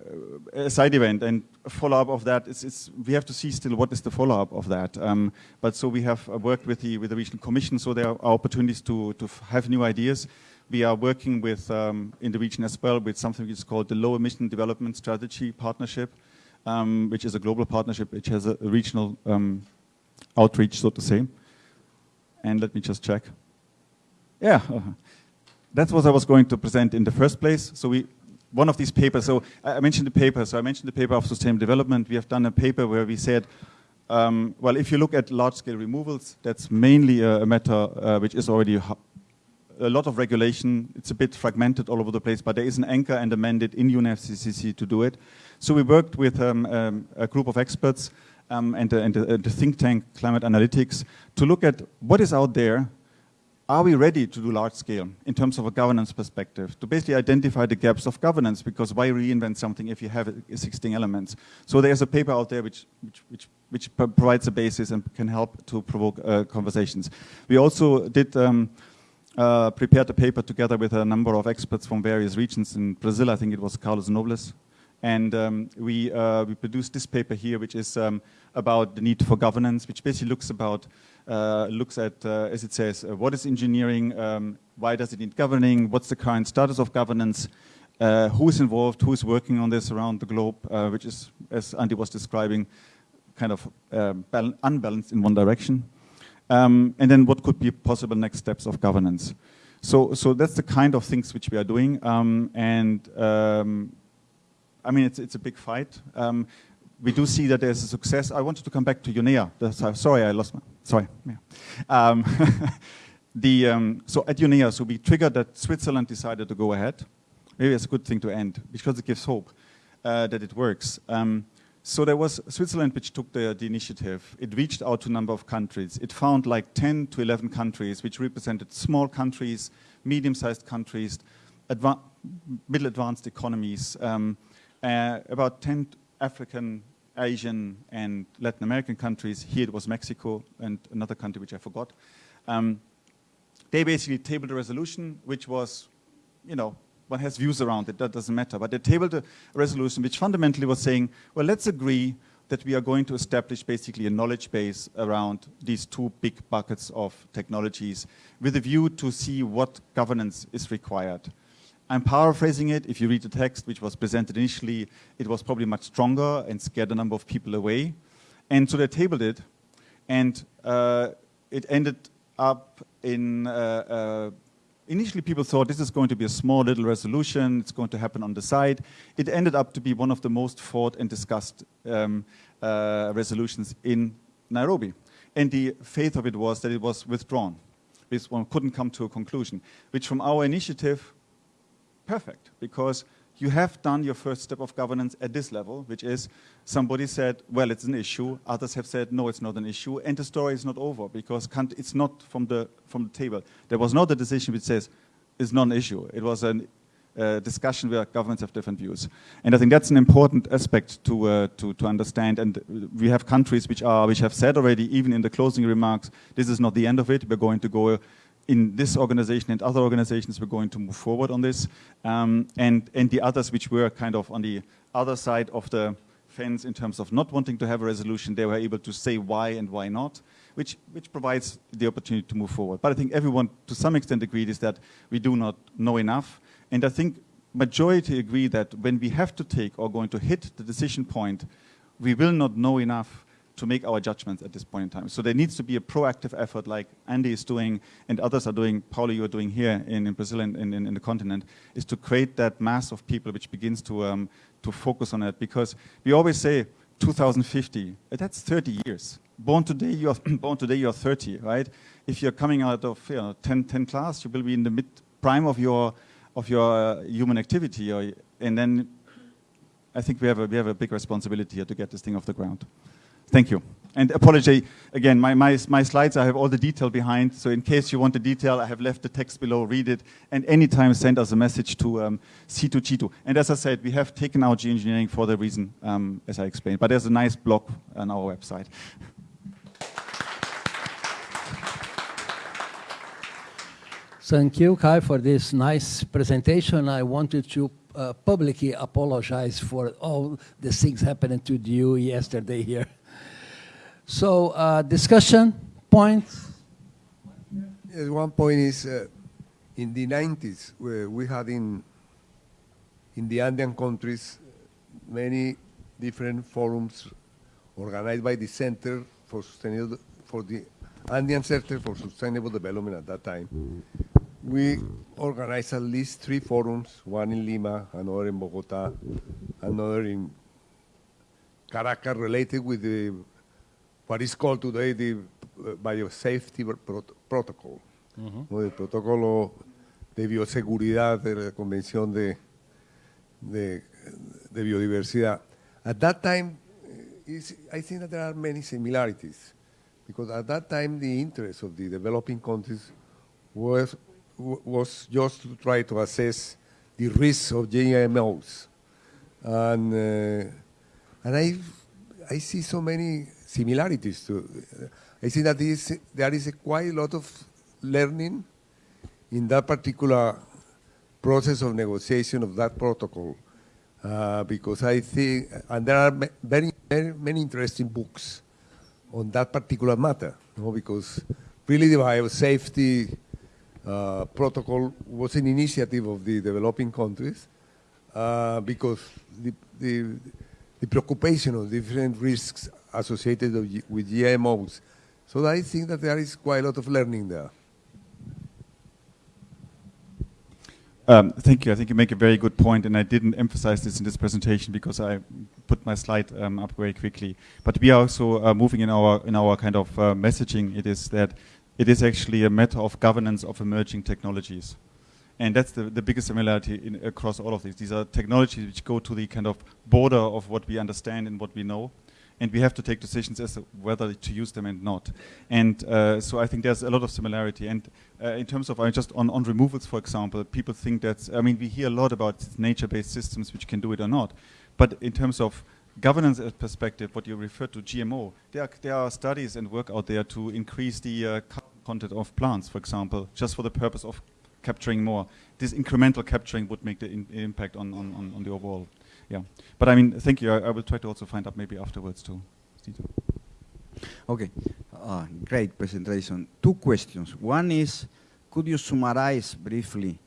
a side event and follow-up of that, it's, it's, we have to see still what is the follow-up of that. Um, but so we have uh, worked with the, with the regional commission, so there are opportunities to, to have new ideas. We are working with, um, in the region as well, with something which is called the Low Emission Development Strategy Partnership, um, which is a global partnership which has a, regional um, outreach, so to say. And let me just check. Yeah, that's what I was going to present in the first place. So we, one of these papers, so I mentioned the paper, so I mentioned the paper of sustainable development. We have done a paper where we said, um, well, if you look at large-scale removals, that's mainly a, a matter uh, which is already a lot of regulation. It's a bit fragmented all over the place, but there is an anchor and a mandate in UNFCCC to do it. So we worked with um, um, a group of experts um, and, and the, the think tank Climate Analytics to look at what is out there are we ready to do large scale in terms of a governance perspective? To basically identify the gaps of governance because why reinvent something if you have existing elements? So there's a paper out there which which which, which provides a basis and can help to provoke uh, conversations. We also did um, uh, prepared a paper together with a number of experts from various regions. In Brazil I think it was Carlos Nobre and um, we uh, we produced this paper here which is um, about the need for governance which basically looks about uh, looks at, uh, as it says, uh, what is engineering, um, why does it need governing, what's the current status of governance, uh, who is involved, who is working on this around the globe, uh, which is, as Andy was describing, kind of unbalanced in one direction. Um, and then what could be possible next steps of governance. So, so that's the kind of things which we are doing. Um, and um, I mean, it's, it's a big fight. Um, we do see that there's a success. I wanted to come back to UNEA. Sorry, I lost my, sorry. Yeah. Um, the, um, so at UNEA, so we triggered that Switzerland decided to go ahead. Maybe it's a good thing to end because it gives hope uh, that it works. Um, so there was Switzerland which took the, the, initiative. It reached out to a number of countries. It found like 10 to 11 countries which represented small countries, medium-sized countries, adva middle advanced economies, um, uh, about 10 African Asian and Latin American countries. Here it was Mexico and another country which I forgot. Um, they basically tabled a resolution which was, you know, one has views around it, that doesn't matter. But they tabled a resolution which fundamentally was saying, well, let's agree that we are going to establish basically a knowledge base around these two big buckets of technologies with a view to see what governance is required. I'm paraphrasing it. If you read the text, which was presented initially, it was probably much stronger and scared a number of people away. And so they tabled it, and uh, it ended up in, uh, uh, initially people thought this is going to be a small little resolution, it's going to happen on the side. It ended up to be one of the most fought and discussed um, uh, resolutions in Nairobi. And the faith of it was that it was withdrawn. This one couldn't come to a conclusion, which from our initiative perfect because you have done your first step of governance at this level, which is somebody said, well, it's an issue. Others have said, no, it's not an issue. And the story is not over because it's not from the, from the table. There was not a decision which says it's not an issue. It was a uh, discussion where governments have different views. And I think that's an important aspect to, uh, to, to understand. And we have countries which, are, which have said already, even in the closing remarks, this is not the end of it. We're going to go in this organization and other organizations we're going to move forward on this. Um, and, and the others which were kind of on the other side of the fence in terms of not wanting to have a resolution, they were able to say why and why not, which, which provides the opportunity to move forward. But I think everyone to some extent agreed is that we do not know enough. And I think majority agree that when we have to take or going to hit the decision point, we will not know enough to make our judgments at this point in time. So there needs to be a proactive effort like Andy is doing and others are doing, Paulo, you're doing here in, in Brazil and in, in, in, the continent, is to create that mass of people which begins to, um, to focus on it. Because we always say 2050, that's 30 years. Born today, you're, born today, you're 30, right? If you're coming out of you know, 10, 10 class, you will be in the mid prime of your, of your uh, human activity. Or, and then I think we have, a, we have a big responsibility here to get this thing off the ground. Thank you. And apology, again, my, my, my slides, I have all the detail behind. So in case you want the detail, I have left the text below, read it. And anytime send us a message to um, C2G2. And as I said, we have taken out geoengineering for the reason, um, as I explained. But there's a nice blog on our website. Thank you, Kai, for this nice presentation. I wanted to uh, publicly apologize for all the things happening to you yesterday here. So, uh, discussion points. Yes, one point is uh, in the 90s, where we had in, in the Andean countries many different forums organized by the Center for Sustainable, for the Andean Center for Sustainable Development at that time. We organized at least three forums, one in Lima, another in Bogota, another in Caracas, related with the, what is called today the uh, biosafety prot protocol, ¿no? el protocolo de bioseguridad de la Convención de, de, de Biodiversidad. At that time, I think that there are many similarities, because at that time the interest of the developing countries was was just to try to assess the risks of GMOs. And, uh, and I, I see so many similarities to, I see that is, there is a quite a lot of learning in that particular process of negotiation of that protocol. Uh, because I think, and there are very, very many interesting books on that particular matter, you know, because really the biosafety uh, protocol was an initiative of the developing countries uh, because the, the, the, preoccupation of different risks associated with GMOs. So I think that there is quite a lot of learning there. Um, thank you. I think you make a very good point, and I didn't emphasize this in this presentation because I put my slide um, up very quickly. But we are also uh, moving in our in our kind of uh, messaging. It is that it is actually a matter of governance of emerging technologies. And that's the, the biggest similarity in, across all of these. These are technologies which go to the kind of border of what we understand and what we know. And we have to take decisions as to whether to use them and not. And uh, so I think there's a lot of similarity. And uh, in terms of, I just on, on removals, for example, people think that, I mean, we hear a lot about nature-based systems which can do it or not. But in terms of governance perspective, what you refer to GMO, there are, there are studies and work out there to increase the uh, content of plants, for example, just for the purpose of capturing more. This incremental capturing would make the in impact on, on, on, the overall. Yeah. But I mean, thank you. I, I, will try to also find out maybe afterwards too. Okay. Uh, great presentation. Two questions. One is, could you summarize briefly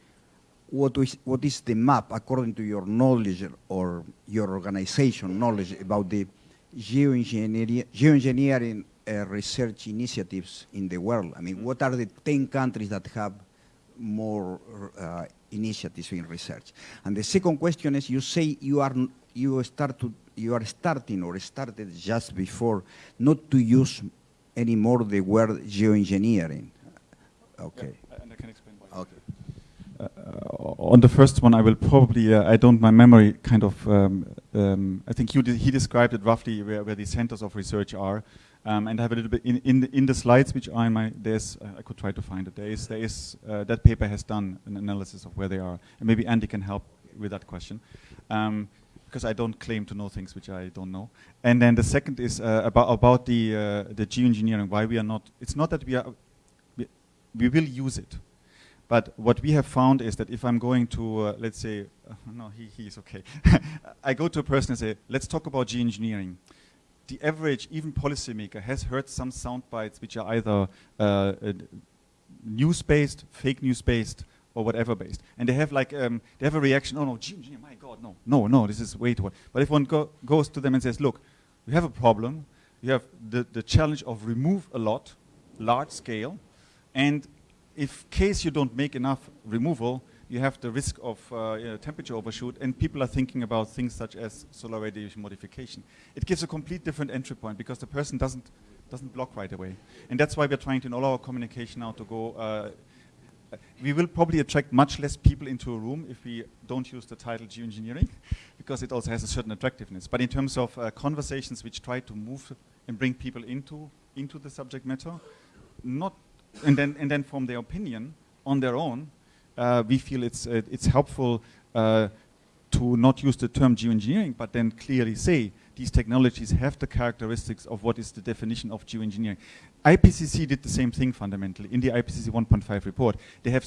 what is, what is the map, according to your knowledge or your organization knowledge about the geoengineering, geoengineering uh, research initiatives in the world? I mean, what are the 10 countries that have more uh, initiatives in research? And the second question is, you say you are you start to you are starting or started just before not to use anymore the word geoengineering. Okay. Yeah, and I can explain why. Okay. Uh, on the first one, I will probably, uh, I don't, my memory kind of, um, um, I think de he described it roughly where, where, the centers of research are. Um, and I have a little bit, in, in, the, in the slides which are in my, there's, uh, I could try to find it, there is, there is uh, that paper has done an analysis of where they are. And maybe Andy can help with that question. Um, because I don't claim to know things which I don't know. And then the second is uh, about, about the, uh, the geoengineering, why we are not, it's not that we are, we, we will use it but what we have found is that if I'm going to, uh, let's say, uh, no, he, he's okay. I go to a person and say, let's talk about geoengineering. The average, even policymaker, has heard some sound bites which are either uh, news-based, fake news-based, or whatever based. And they have like, um, they have a reaction, oh no, geoengineering, my God, no, no, no, this is way too hard. But if one go goes to them and says, look, we have a problem, you have the, the challenge of remove a lot, large scale, and if case you don't make enough removal, you have the risk of uh, you know, temperature overshoot, and people are thinking about things such as solar radiation modification. It gives a complete different entry point because the person doesn't doesn't block right away, and that's why we're trying to in all our communication now to go. Uh, we will probably attract much less people into a room if we don't use the title geoengineering, because it also has a certain attractiveness. But in terms of uh, conversations which try to move and bring people into into the subject matter, not and then and then form their opinion on their own, we feel it's uh, it's helpful uh, to not use the term geoengineering, but then clearly say these technologies have the characteristics of what is the definition of geoengineering. IPCC did the same thing fundamentally in the IPCC 1.5 report. They have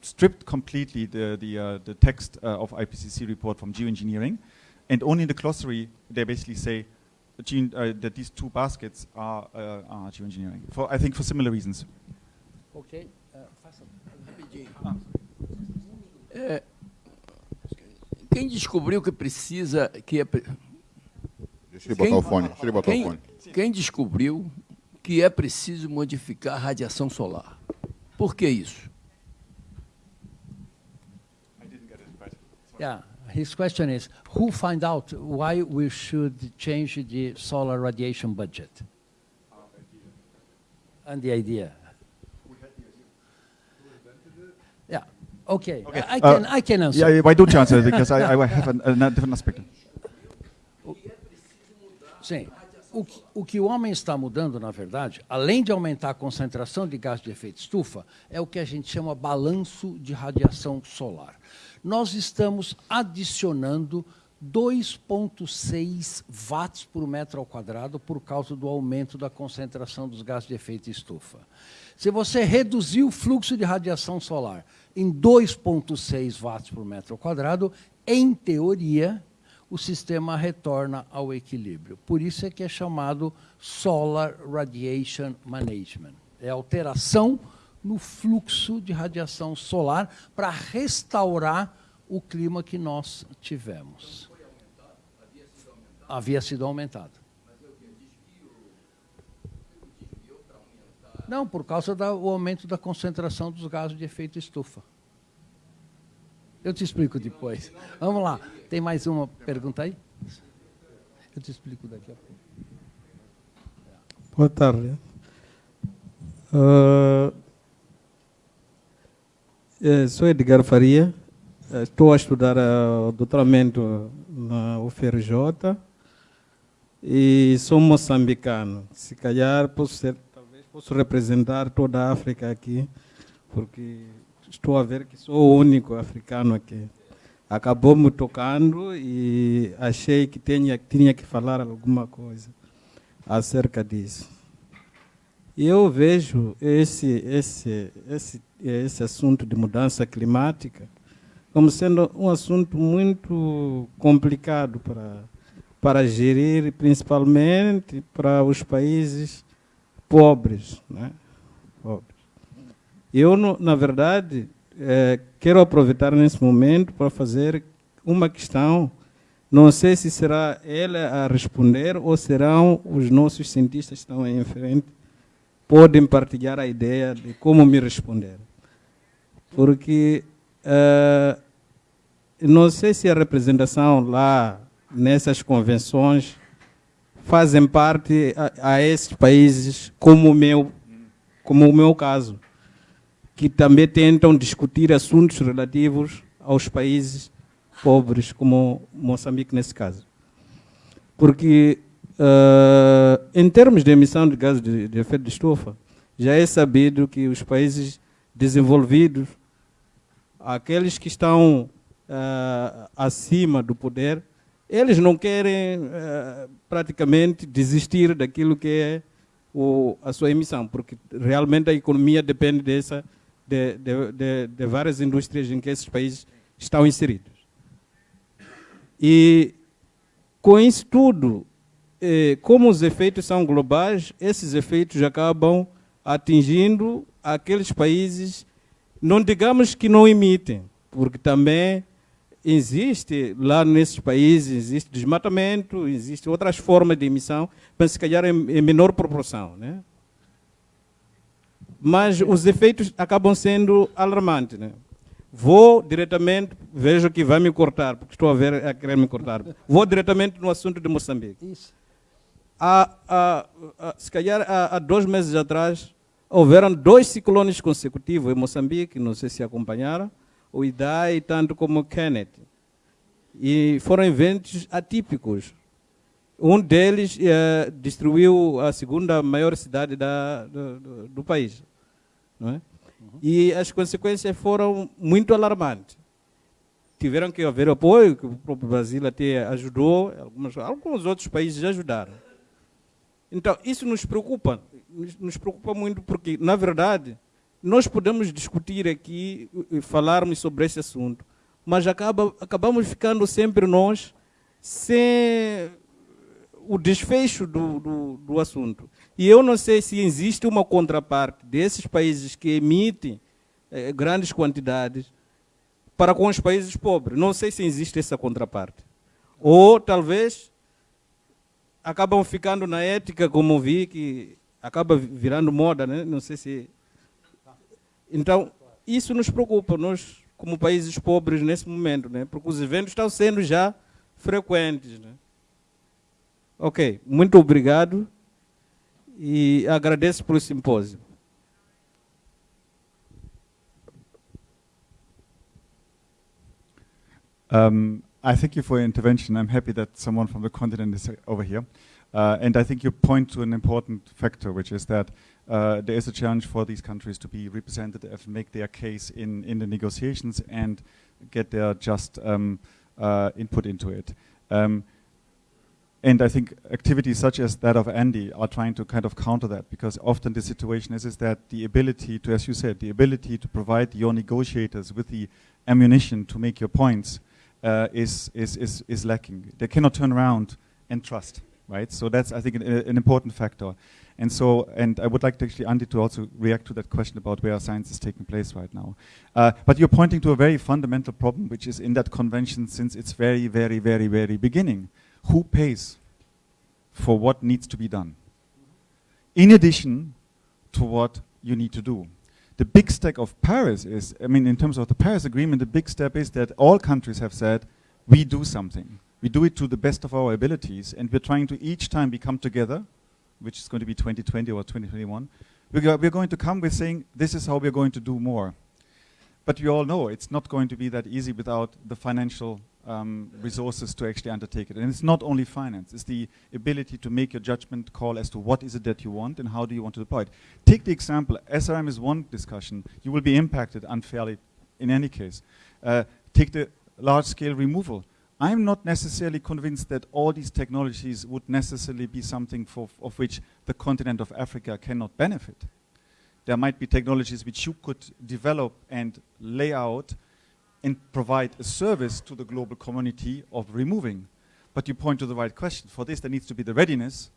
stripped completely the, the, uh, the text uh, of IPCC report from geoengineering, and only in the glossary they basically say gene, uh, that these two baskets are, uh, are geoengineering. For I think for similar reasons. Ok. faça. Rapidinho. É, quem descobriu que precisa que é Deixa ele botar Quem- o fone. Deixa ele botar o quem, fone. quem descobriu que é preciso modificar a radiação solar? Por que isso? Yeah, his question is, who find out why we should change the solar radiation budget? And the idea. Okay, Okay, I I uh, can, I can answer. Yeah, yeah, why don't you answer? because I, I have an, a different aspect. Sim. O que, o que o homem está mudando, na verdade, além de aumentar a concentração de gás de efeito estufa, é o que a gente chama balanço de radiação solar. Nós estamos adicionando 2,6 watts por metro ao quadrado por causa do aumento da concentração dos gases de efeito estufa. Se você reduzir o fluxo de radiação solar em 2,6 watts por metro quadrado, em teoria, o sistema retorna ao equilíbrio. Por isso é que é chamado Solar Radiation Management. É alteração no fluxo de radiação solar para restaurar o clima que nós tivemos. Havia sido aumentado. Não, por causa do aumento da concentração dos gases de efeito estufa. Eu te explico depois. Vamos lá. Tem mais uma pergunta aí? Eu te explico daqui a pouco. Boa tarde. Eh, sou Edgar Faria, eh, estou a estudar ah, doutoramento na UFRJ e sou moçambicano. Se calhar posso ser, posso representar toda a África aqui, porque estou a ver que sou o único africano aqui. Acabou me tocando e achei que tinha, tinha que falar alguma coisa acerca disso. Eu vejo esse, esse, esse, esse assunto de mudança climática como sendo um assunto muito complicado para, para gerir, principalmente para os países pobres. Né? pobres. Eu, no- na verdade, eh, quero aproveitar nesse momento para fazer uma questão. Não sei se será ela a responder ou serão os nossos cientistas que estão aí em frente podem partilhar a ideia de como me responder. Porque eh, não sei se a representação lá nessas convenções fazem parte a, a esses países como o meu, como o meu caso, que também tentam discutir assuntos relativos aos países pobres, como Moçambique nesse caso. Porque, eh, em termos de emissão de gases de, de efeito de estufa, já é sabido que os países desenvolvidos, aqueles que estão eh, acima do poder, eles não querem eh, praticamente desistir daquilo que é o, a sua emissão, porque realmente a economia depende dessa, de, de, de, de várias indústrias em que esses países estão inseridos. E com isso tudo, eh, como os efeitos são globais, esses efeitos acabam atingindo aqueles países, não digamos que não emitem, porque também existe lá nesses países, existe desmatamento, existem outras formas de emissão, mas se calhar em, em menor proporção. Né? Mas os efeitos acabam sendo alarmantes. Né? Vou diretamente, vejo que vai me cortar, porque estou a ver a querer me cortar. Vou diretamente no assunto de Moçambique. Isso. Há, há- há- se calhar há, há dois meses atrás, houveram dois ciclones consecutivos em Moçambique, não sei se acompanharam, o Idai tanto como o Kenneth. E foram eventos atípicos. Um deles eh, destruiu a segunda maior cidade da, do, do, país. Não é? E as consequências foram muito alarmantes. Tiveram que haver apoio, que o próprio Brasil até ajudou, algumas, alguns outros países ajudaram. Então, isso nos preocupa, nos preocupa muito, porque, na verdade, nós podemos discutir aqui e falarmos sobre esse assunto, mas acaba, acabamos ficando sempre nós sem o desfecho do, do, do, assunto. E eu não sei se existe uma contraparte desses países que emitem eh, grandes quantidades para com os países pobres. Não sei se existe essa contraparte. Ou talvez acabam ficando na ética, como vi, que acaba virando moda, né? não sei se... Então, isso nos preocupa, nós como países pobres nesse momento, né? porque os eventos estão sendo já frequentes. Né? Ok, muito obrigado e agradeço pelo simpósio. Um, I thank you for your intervention. I'm happy that someone from the continent is over here. Uh, and I think you point to an important factor, which is that uh, there is a challenge for these countries to be represented and make their case in, in the negotiations and get their just um, uh, input into it. Um, and I think activities such as that of Andy are trying to kind of counter that because often the situation is, is that the ability to, as you said, the ability to provide your negotiators with the ammunition to make your points uh, is, is, is, is lacking. They cannot turn around and trust, right? So that's, I think, an, an, important factor. And so, and I would like to actually, Andy, to also react to that question about where science is taking place right now. Uh, but you're pointing to a very fundamental problem, which is in that convention since its very, very, very, very beginning who pays for what needs to be done, in addition to what you need to do. The big step of Paris is, I mean, in terms of the Paris Agreement, the big step is that all countries have said, we do something. We do it to the best of our abilities, and we're trying to each time we come together, which is going to be 2020 or 2021, we're, go we're going to come with saying, this is how we're going to do more. But we all know it's not going to be that easy without the financial um, resources to actually undertake it. And it's not only finance, it's the ability to make your judgment call as to what is it that you want and how do you want to deploy it. Take the example, SRM is one discussion. You will be impacted unfairly in any case. Uh, take the large-scale removal. I'm not necessarily convinced that all these technologies would necessarily be something for, of which the continent of Africa cannot benefit. There might be technologies which you could develop and lay out and provide a service to the global community of removing. But you point to the right question. For this, there needs to be the readiness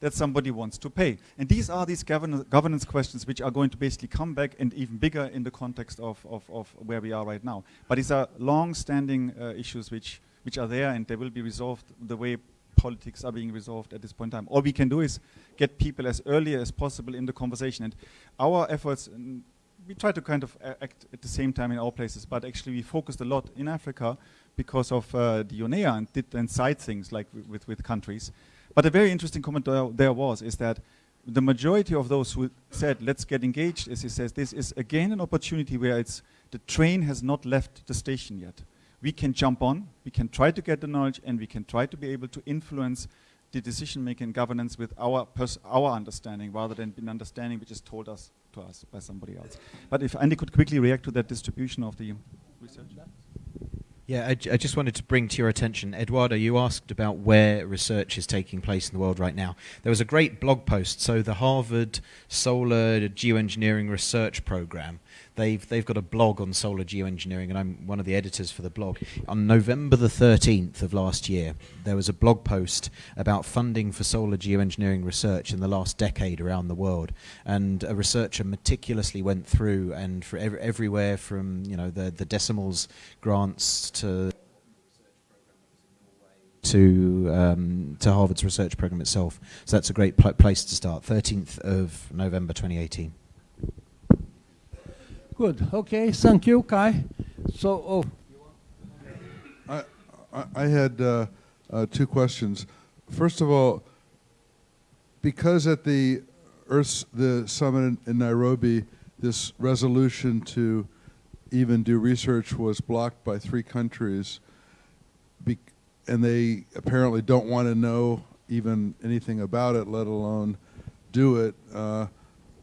that somebody wants to pay. And these are these govern governance questions which are going to basically come back and even bigger in the context of, of, of where we are right now. But these are long-standing uh, issues which, which are there and they will be resolved the way politics are being resolved at this point in time. All we can do is get people as early as possible in the conversation. And our efforts, we try to kind of act at the same time in all places, but actually we focused a lot in Africa because of uh, the UNEA and did then side things like with, with countries. But a very interesting comment there, there was is that the majority of those who said, let's get engaged, as he says, this is again an opportunity where it's the train has not left the station yet. We can jump on, we can try to get the knowledge, and we can try to be able to influence the decision-making governance with our, our understanding rather than an understanding which is told us to us by somebody else. But if Andy could quickly react to that distribution of the research. Yeah, I, just wanted to bring to your attention, Eduardo, you asked about where research is taking place in the world right now. There was a great blog post. So the Harvard Solar Geoengineering Research Program they've they've got a blog on solar geoengineering, and I'm one of the editors for the blog. On November the 13th of last year, there was a blog post about funding for solar geoengineering research in the last decade around the world, and a researcher meticulously went through and for ev everywhere from you know the the DECIMALS grants to to um, to Harvard's research program itself. So that's a great pl place to start. 13th of November 2018. Good. Okay. Thank you, Kai. So, oh. I, I, had uh, uh, two questions. First of all, because at the Earth, the summit in, in Nairobi, this resolution to even do research was blocked by three countries. and they apparently don't want to know even anything about it, let alone do it. Uh,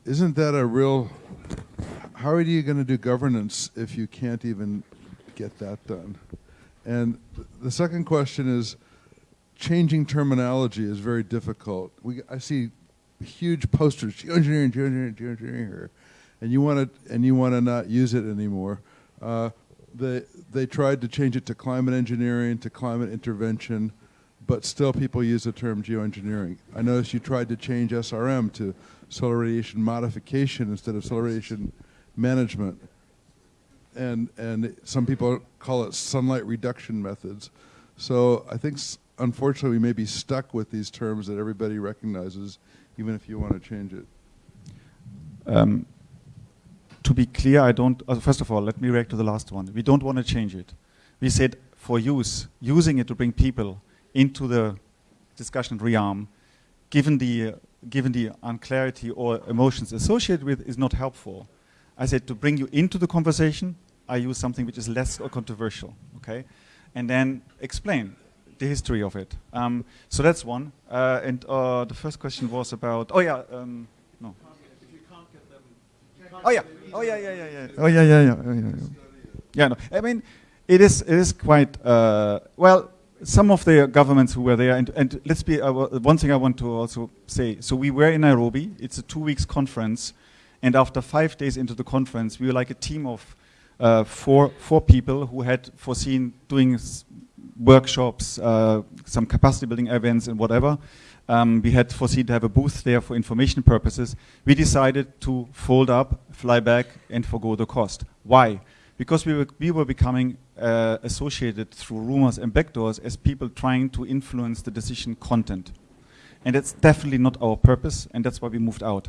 isn't that a real? How are you going to do governance if you can't even get that done? And the second question is, changing terminology is very difficult. We, I see huge posters, geoengineering, geoengineering, geoengineering here, and you want to and you want to not use it anymore. Uh, they they tried to change it to climate engineering, to climate intervention, but still people use the term geoengineering. I noticed you tried to change SRM to solar radiation modification instead of solar radiation management. And, and some people call it sunlight reduction methods. So I think, unfortunately, we may be stuck with these terms that everybody recognizes, even if you want to change it. Um, to be clear, I don't. Uh, first of all, let me react to the last one. We don't want to change it. We said for use, using it to bring people into the discussion realm, given the uh, given the unclarity or emotions associated with, is not helpful. I said to bring you into the conversation, I use something which is less controversial. Okay, and then explain the history of it. Um, so that's one. Uh, and uh, the first question was about. Oh yeah. Um, no. Oh yeah. Oh yeah, yeah, yeah, yeah. Oh yeah, yeah, yeah. Oh, yeah, yeah. Yeah, no. I mean, it is it is quite uh, well. Some of the governments who were there, and, and let's be uh, one thing I want to also say. So we were in Nairobi. It's a two weeks conference, and after five days into the conference, we were like a team of uh, four four people who had foreseen doing workshops, uh, some capacity building events, and whatever. Um, we had foreseen to have a booth there for information purposes. We decided to fold up, fly back, and forgo the cost. Why? Because we were, we were becoming uh, associated through rumors and backdoors as people trying to influence the decision content. And that's definitely not our purpose, and that's why we moved out.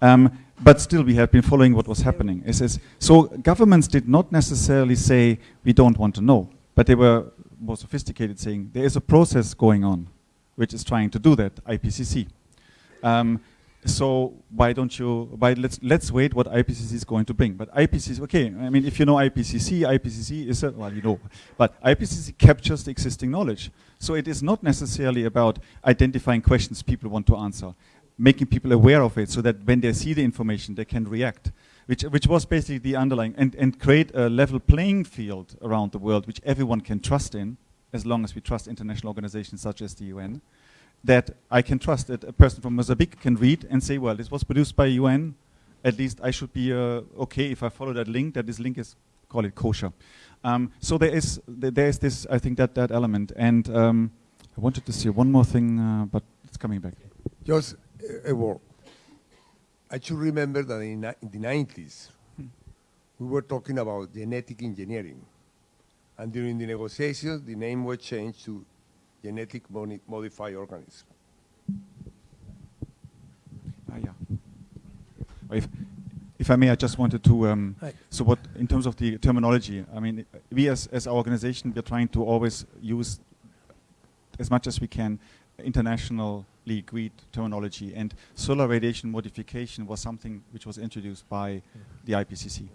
Um, but still, we have been following what was happening. It says, so governments did not necessarily say, we don't want to know, but they were more sophisticated, saying, there is a process going on which is trying to do that, IPCC. Um, so why don't you? Why let's let's wait what IPCC is going to bring. But IPCC, okay. I mean, if you know IPCC, IPCC is a well, you know, but IPCC captures the existing knowledge. So it is not necessarily about identifying questions people want to answer, making people aware of it, so that when they see the information, they can react. Which, which was basically the underlying, and, and create a level playing field around the world, which everyone can trust in, as long as we trust international organizations such as the UN, that I can trust that a person from Mozambique can read and say, well, this was produced by UN. At least I should be uh, okay if I follow that link. That this link is call it kosher. Um, so there is th- there is this I think that that element. And um, I wanted to say one more thing, uh, but it's coming back. Just a, a word. I should remember that in, in the 90s, we were talking about genetic engineering. And during the negotiations, the name was changed to genetic moni- modified organism. Ah, yeah. If, if I may, I just wanted to. Um, so, what in terms of the terminology? I mean, we as as our organization, we're trying to always use as much as we can internationally agreed terminology. And solar radiation modification was something which was introduced by the IPCC.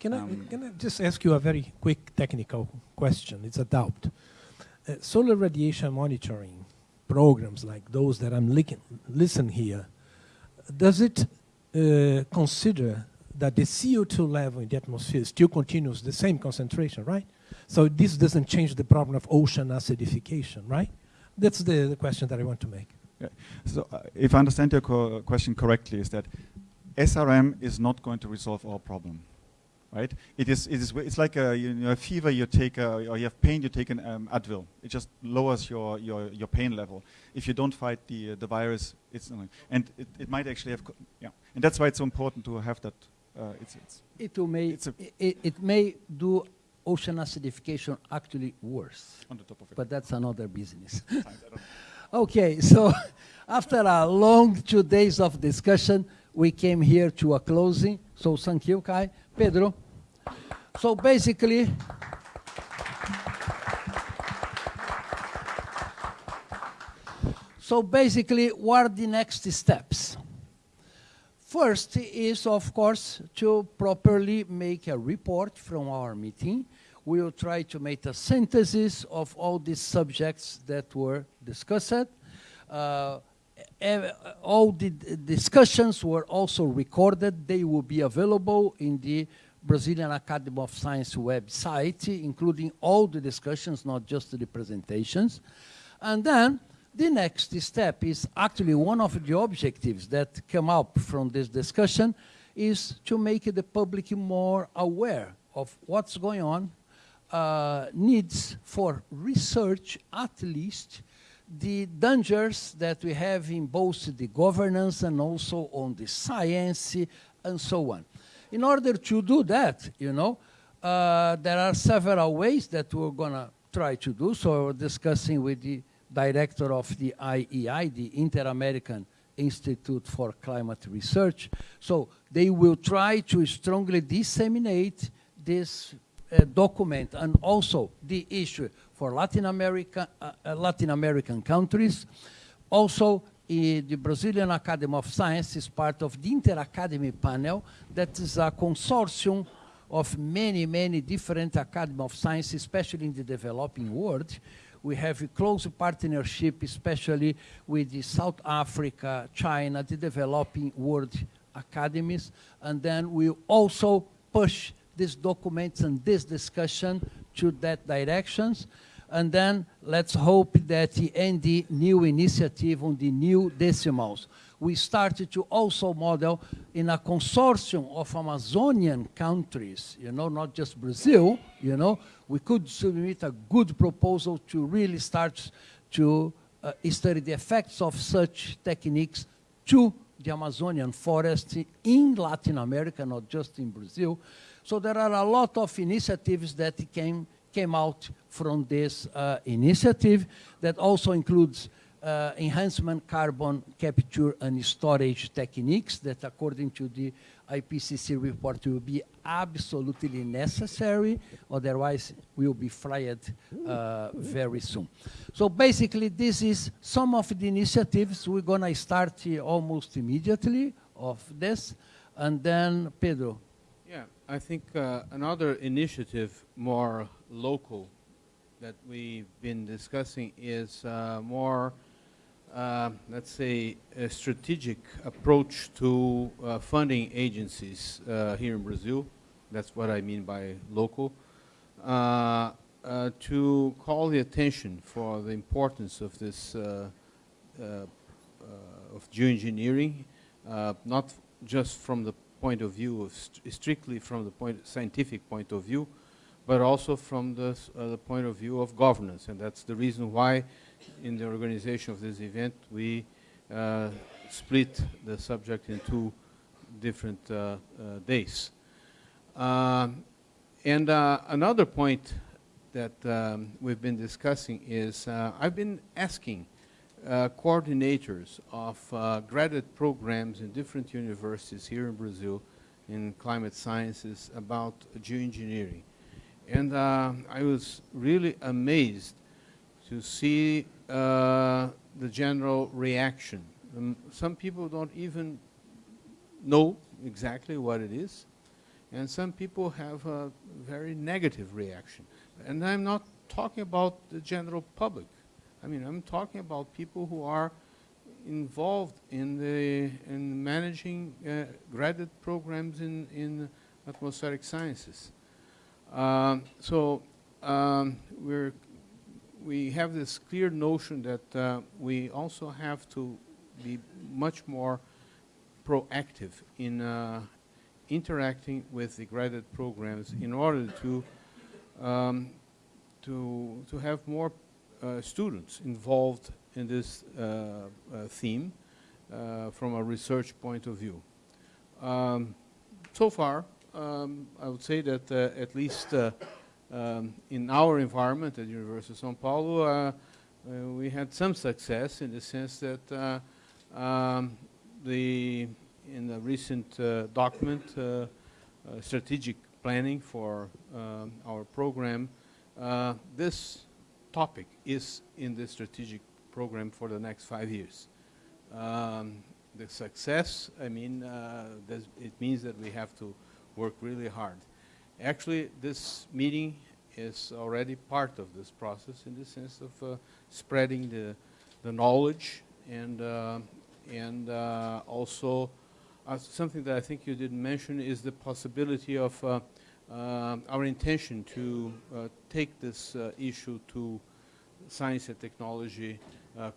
Can I, Um, can I just ask you a very quick technical question? It's a doubt. Uh, solar radiation monitoring programs like those that I'm listen here, does it uh, consider that the CO2 level in the atmosphere still continues the same concentration, right? So this doesn't change the problem of ocean acidification, right? That's the, the question that I want to make. Yeah. So, uh, if I understand your co- question correctly, is that SRM is not going to resolve our problem, right? It is. It is. It's like a, you know, a fever. You take, a, or you have pain. You take an um, Advil. It just lowers your, your, your pain level. If you don't fight the uh, the virus, it's and it, it might actually have. Yeah, and that's why it's so important to have that. Uh, it's, it's It may, It's a- i- i- it may do ocean acidification actually worse, on the top of it. but that's another business. Science, I don't- Okay, so after a long two days of discussion, we came here to a closing. So thank you, Kai. Pedro. So basically, so basically, what are the next steps? First is, of course, to properly make a report from our meeting we will try to make a synthesis of all these subjects that were discussed. Uh, all the discussions were also recorded. They will be available in the Brazilian Academy of Science website, including all the discussions, not just the presentations. And then the next step is actually one of the objectives that come up from this discussion is to make the public more aware of what's going on, uh, needs for research at least, the dangers that we have in both the governance and also on the science and so on. In order to do that, you know, uh, there are several ways that we're going to try to do. So we're discussing with the director of the IAI, the Inter-American Institute for Climate Research. So they will try to strongly disseminate this uh, document and also the issue for Latin America, uh, uh, Latin American countries. Also, eh, the Brazilian Academy of Science is part of the Inter-Academy panel that is a consortium of many, many different Academy of Science, especially in the developing world. We have a close partnership, especially with South Africa, China, the developing world academies, and then we also push these documents and this discussion to that directions. And then let's hope that in the new initiative on the new DECIMALS, we started to also model in a consortium of Amazonian countries, you know, not just Brazil, you know, we could submit a good proposal to really start to uh, study the effects of such techniques to the Amazonian forest in Latin America, not just in Brazil. So there are a lot of initiatives that came, came out from this uh, initiative that also includes uh, enhancement carbon capture and storage techniques that according to the IPCC report will be absolutely necessary, otherwise we will be fried uh, very soon. So basically this is some of the initiatives we're gonna start almost immediately of this, and then Pedro. I think uh, another initiative more local that we've been discussing is uh, more, uh, let's say, a strategic approach to uh, funding agencies uh, here in Brazil. That's what I mean by local. Uh, to call the attention for the importance of this of geoengineering, not just from the point of view of st strictly from the point scientific point of view, but also from the, uh, the point of view of governance. And that's the reason why in the organization of this event we uh, split the subject in two different uh, uh, days. Um, and uh, another point that um, we've been discussing is uh, I've been asking uh, coordinators of uh, graduate programs in different universities here in Brazil in climate sciences about geoengineering. And uh, I was really amazed to see uh, the general reaction. Um, some people don't even know exactly what it is, and some people have a very negative reaction. And I'm not talking about the general public. I mean, I'm talking about people who are involved in the in managing uh, graduate programs in in atmospheric sciences. Um, so um, we're we have this clear notion that uh, we also have to be much more proactive in uh, interacting with the graduate programs in order to um, to to have more students involved in this uh, uh, theme uh, from a research point of view. Um, so far, um, I would say that uh, at least uh, um, in our environment at University of São Paulo, uh, uh, we had some success in the sense that uh, um, the in the recent uh, document, uh, uh, strategic planning for um, our program, uh, this topic is in the strategic program for the next five years. Um, the success, I mean, uh, it means that we have to work really hard. Actually, this meeting is already part of this process in the sense of uh, spreading the, the knowledge and, uh, and uh, also uh, something that I think you didn't mention is the possibility of uh, uh, our intention to uh, take this uh, issue to science and technology uh,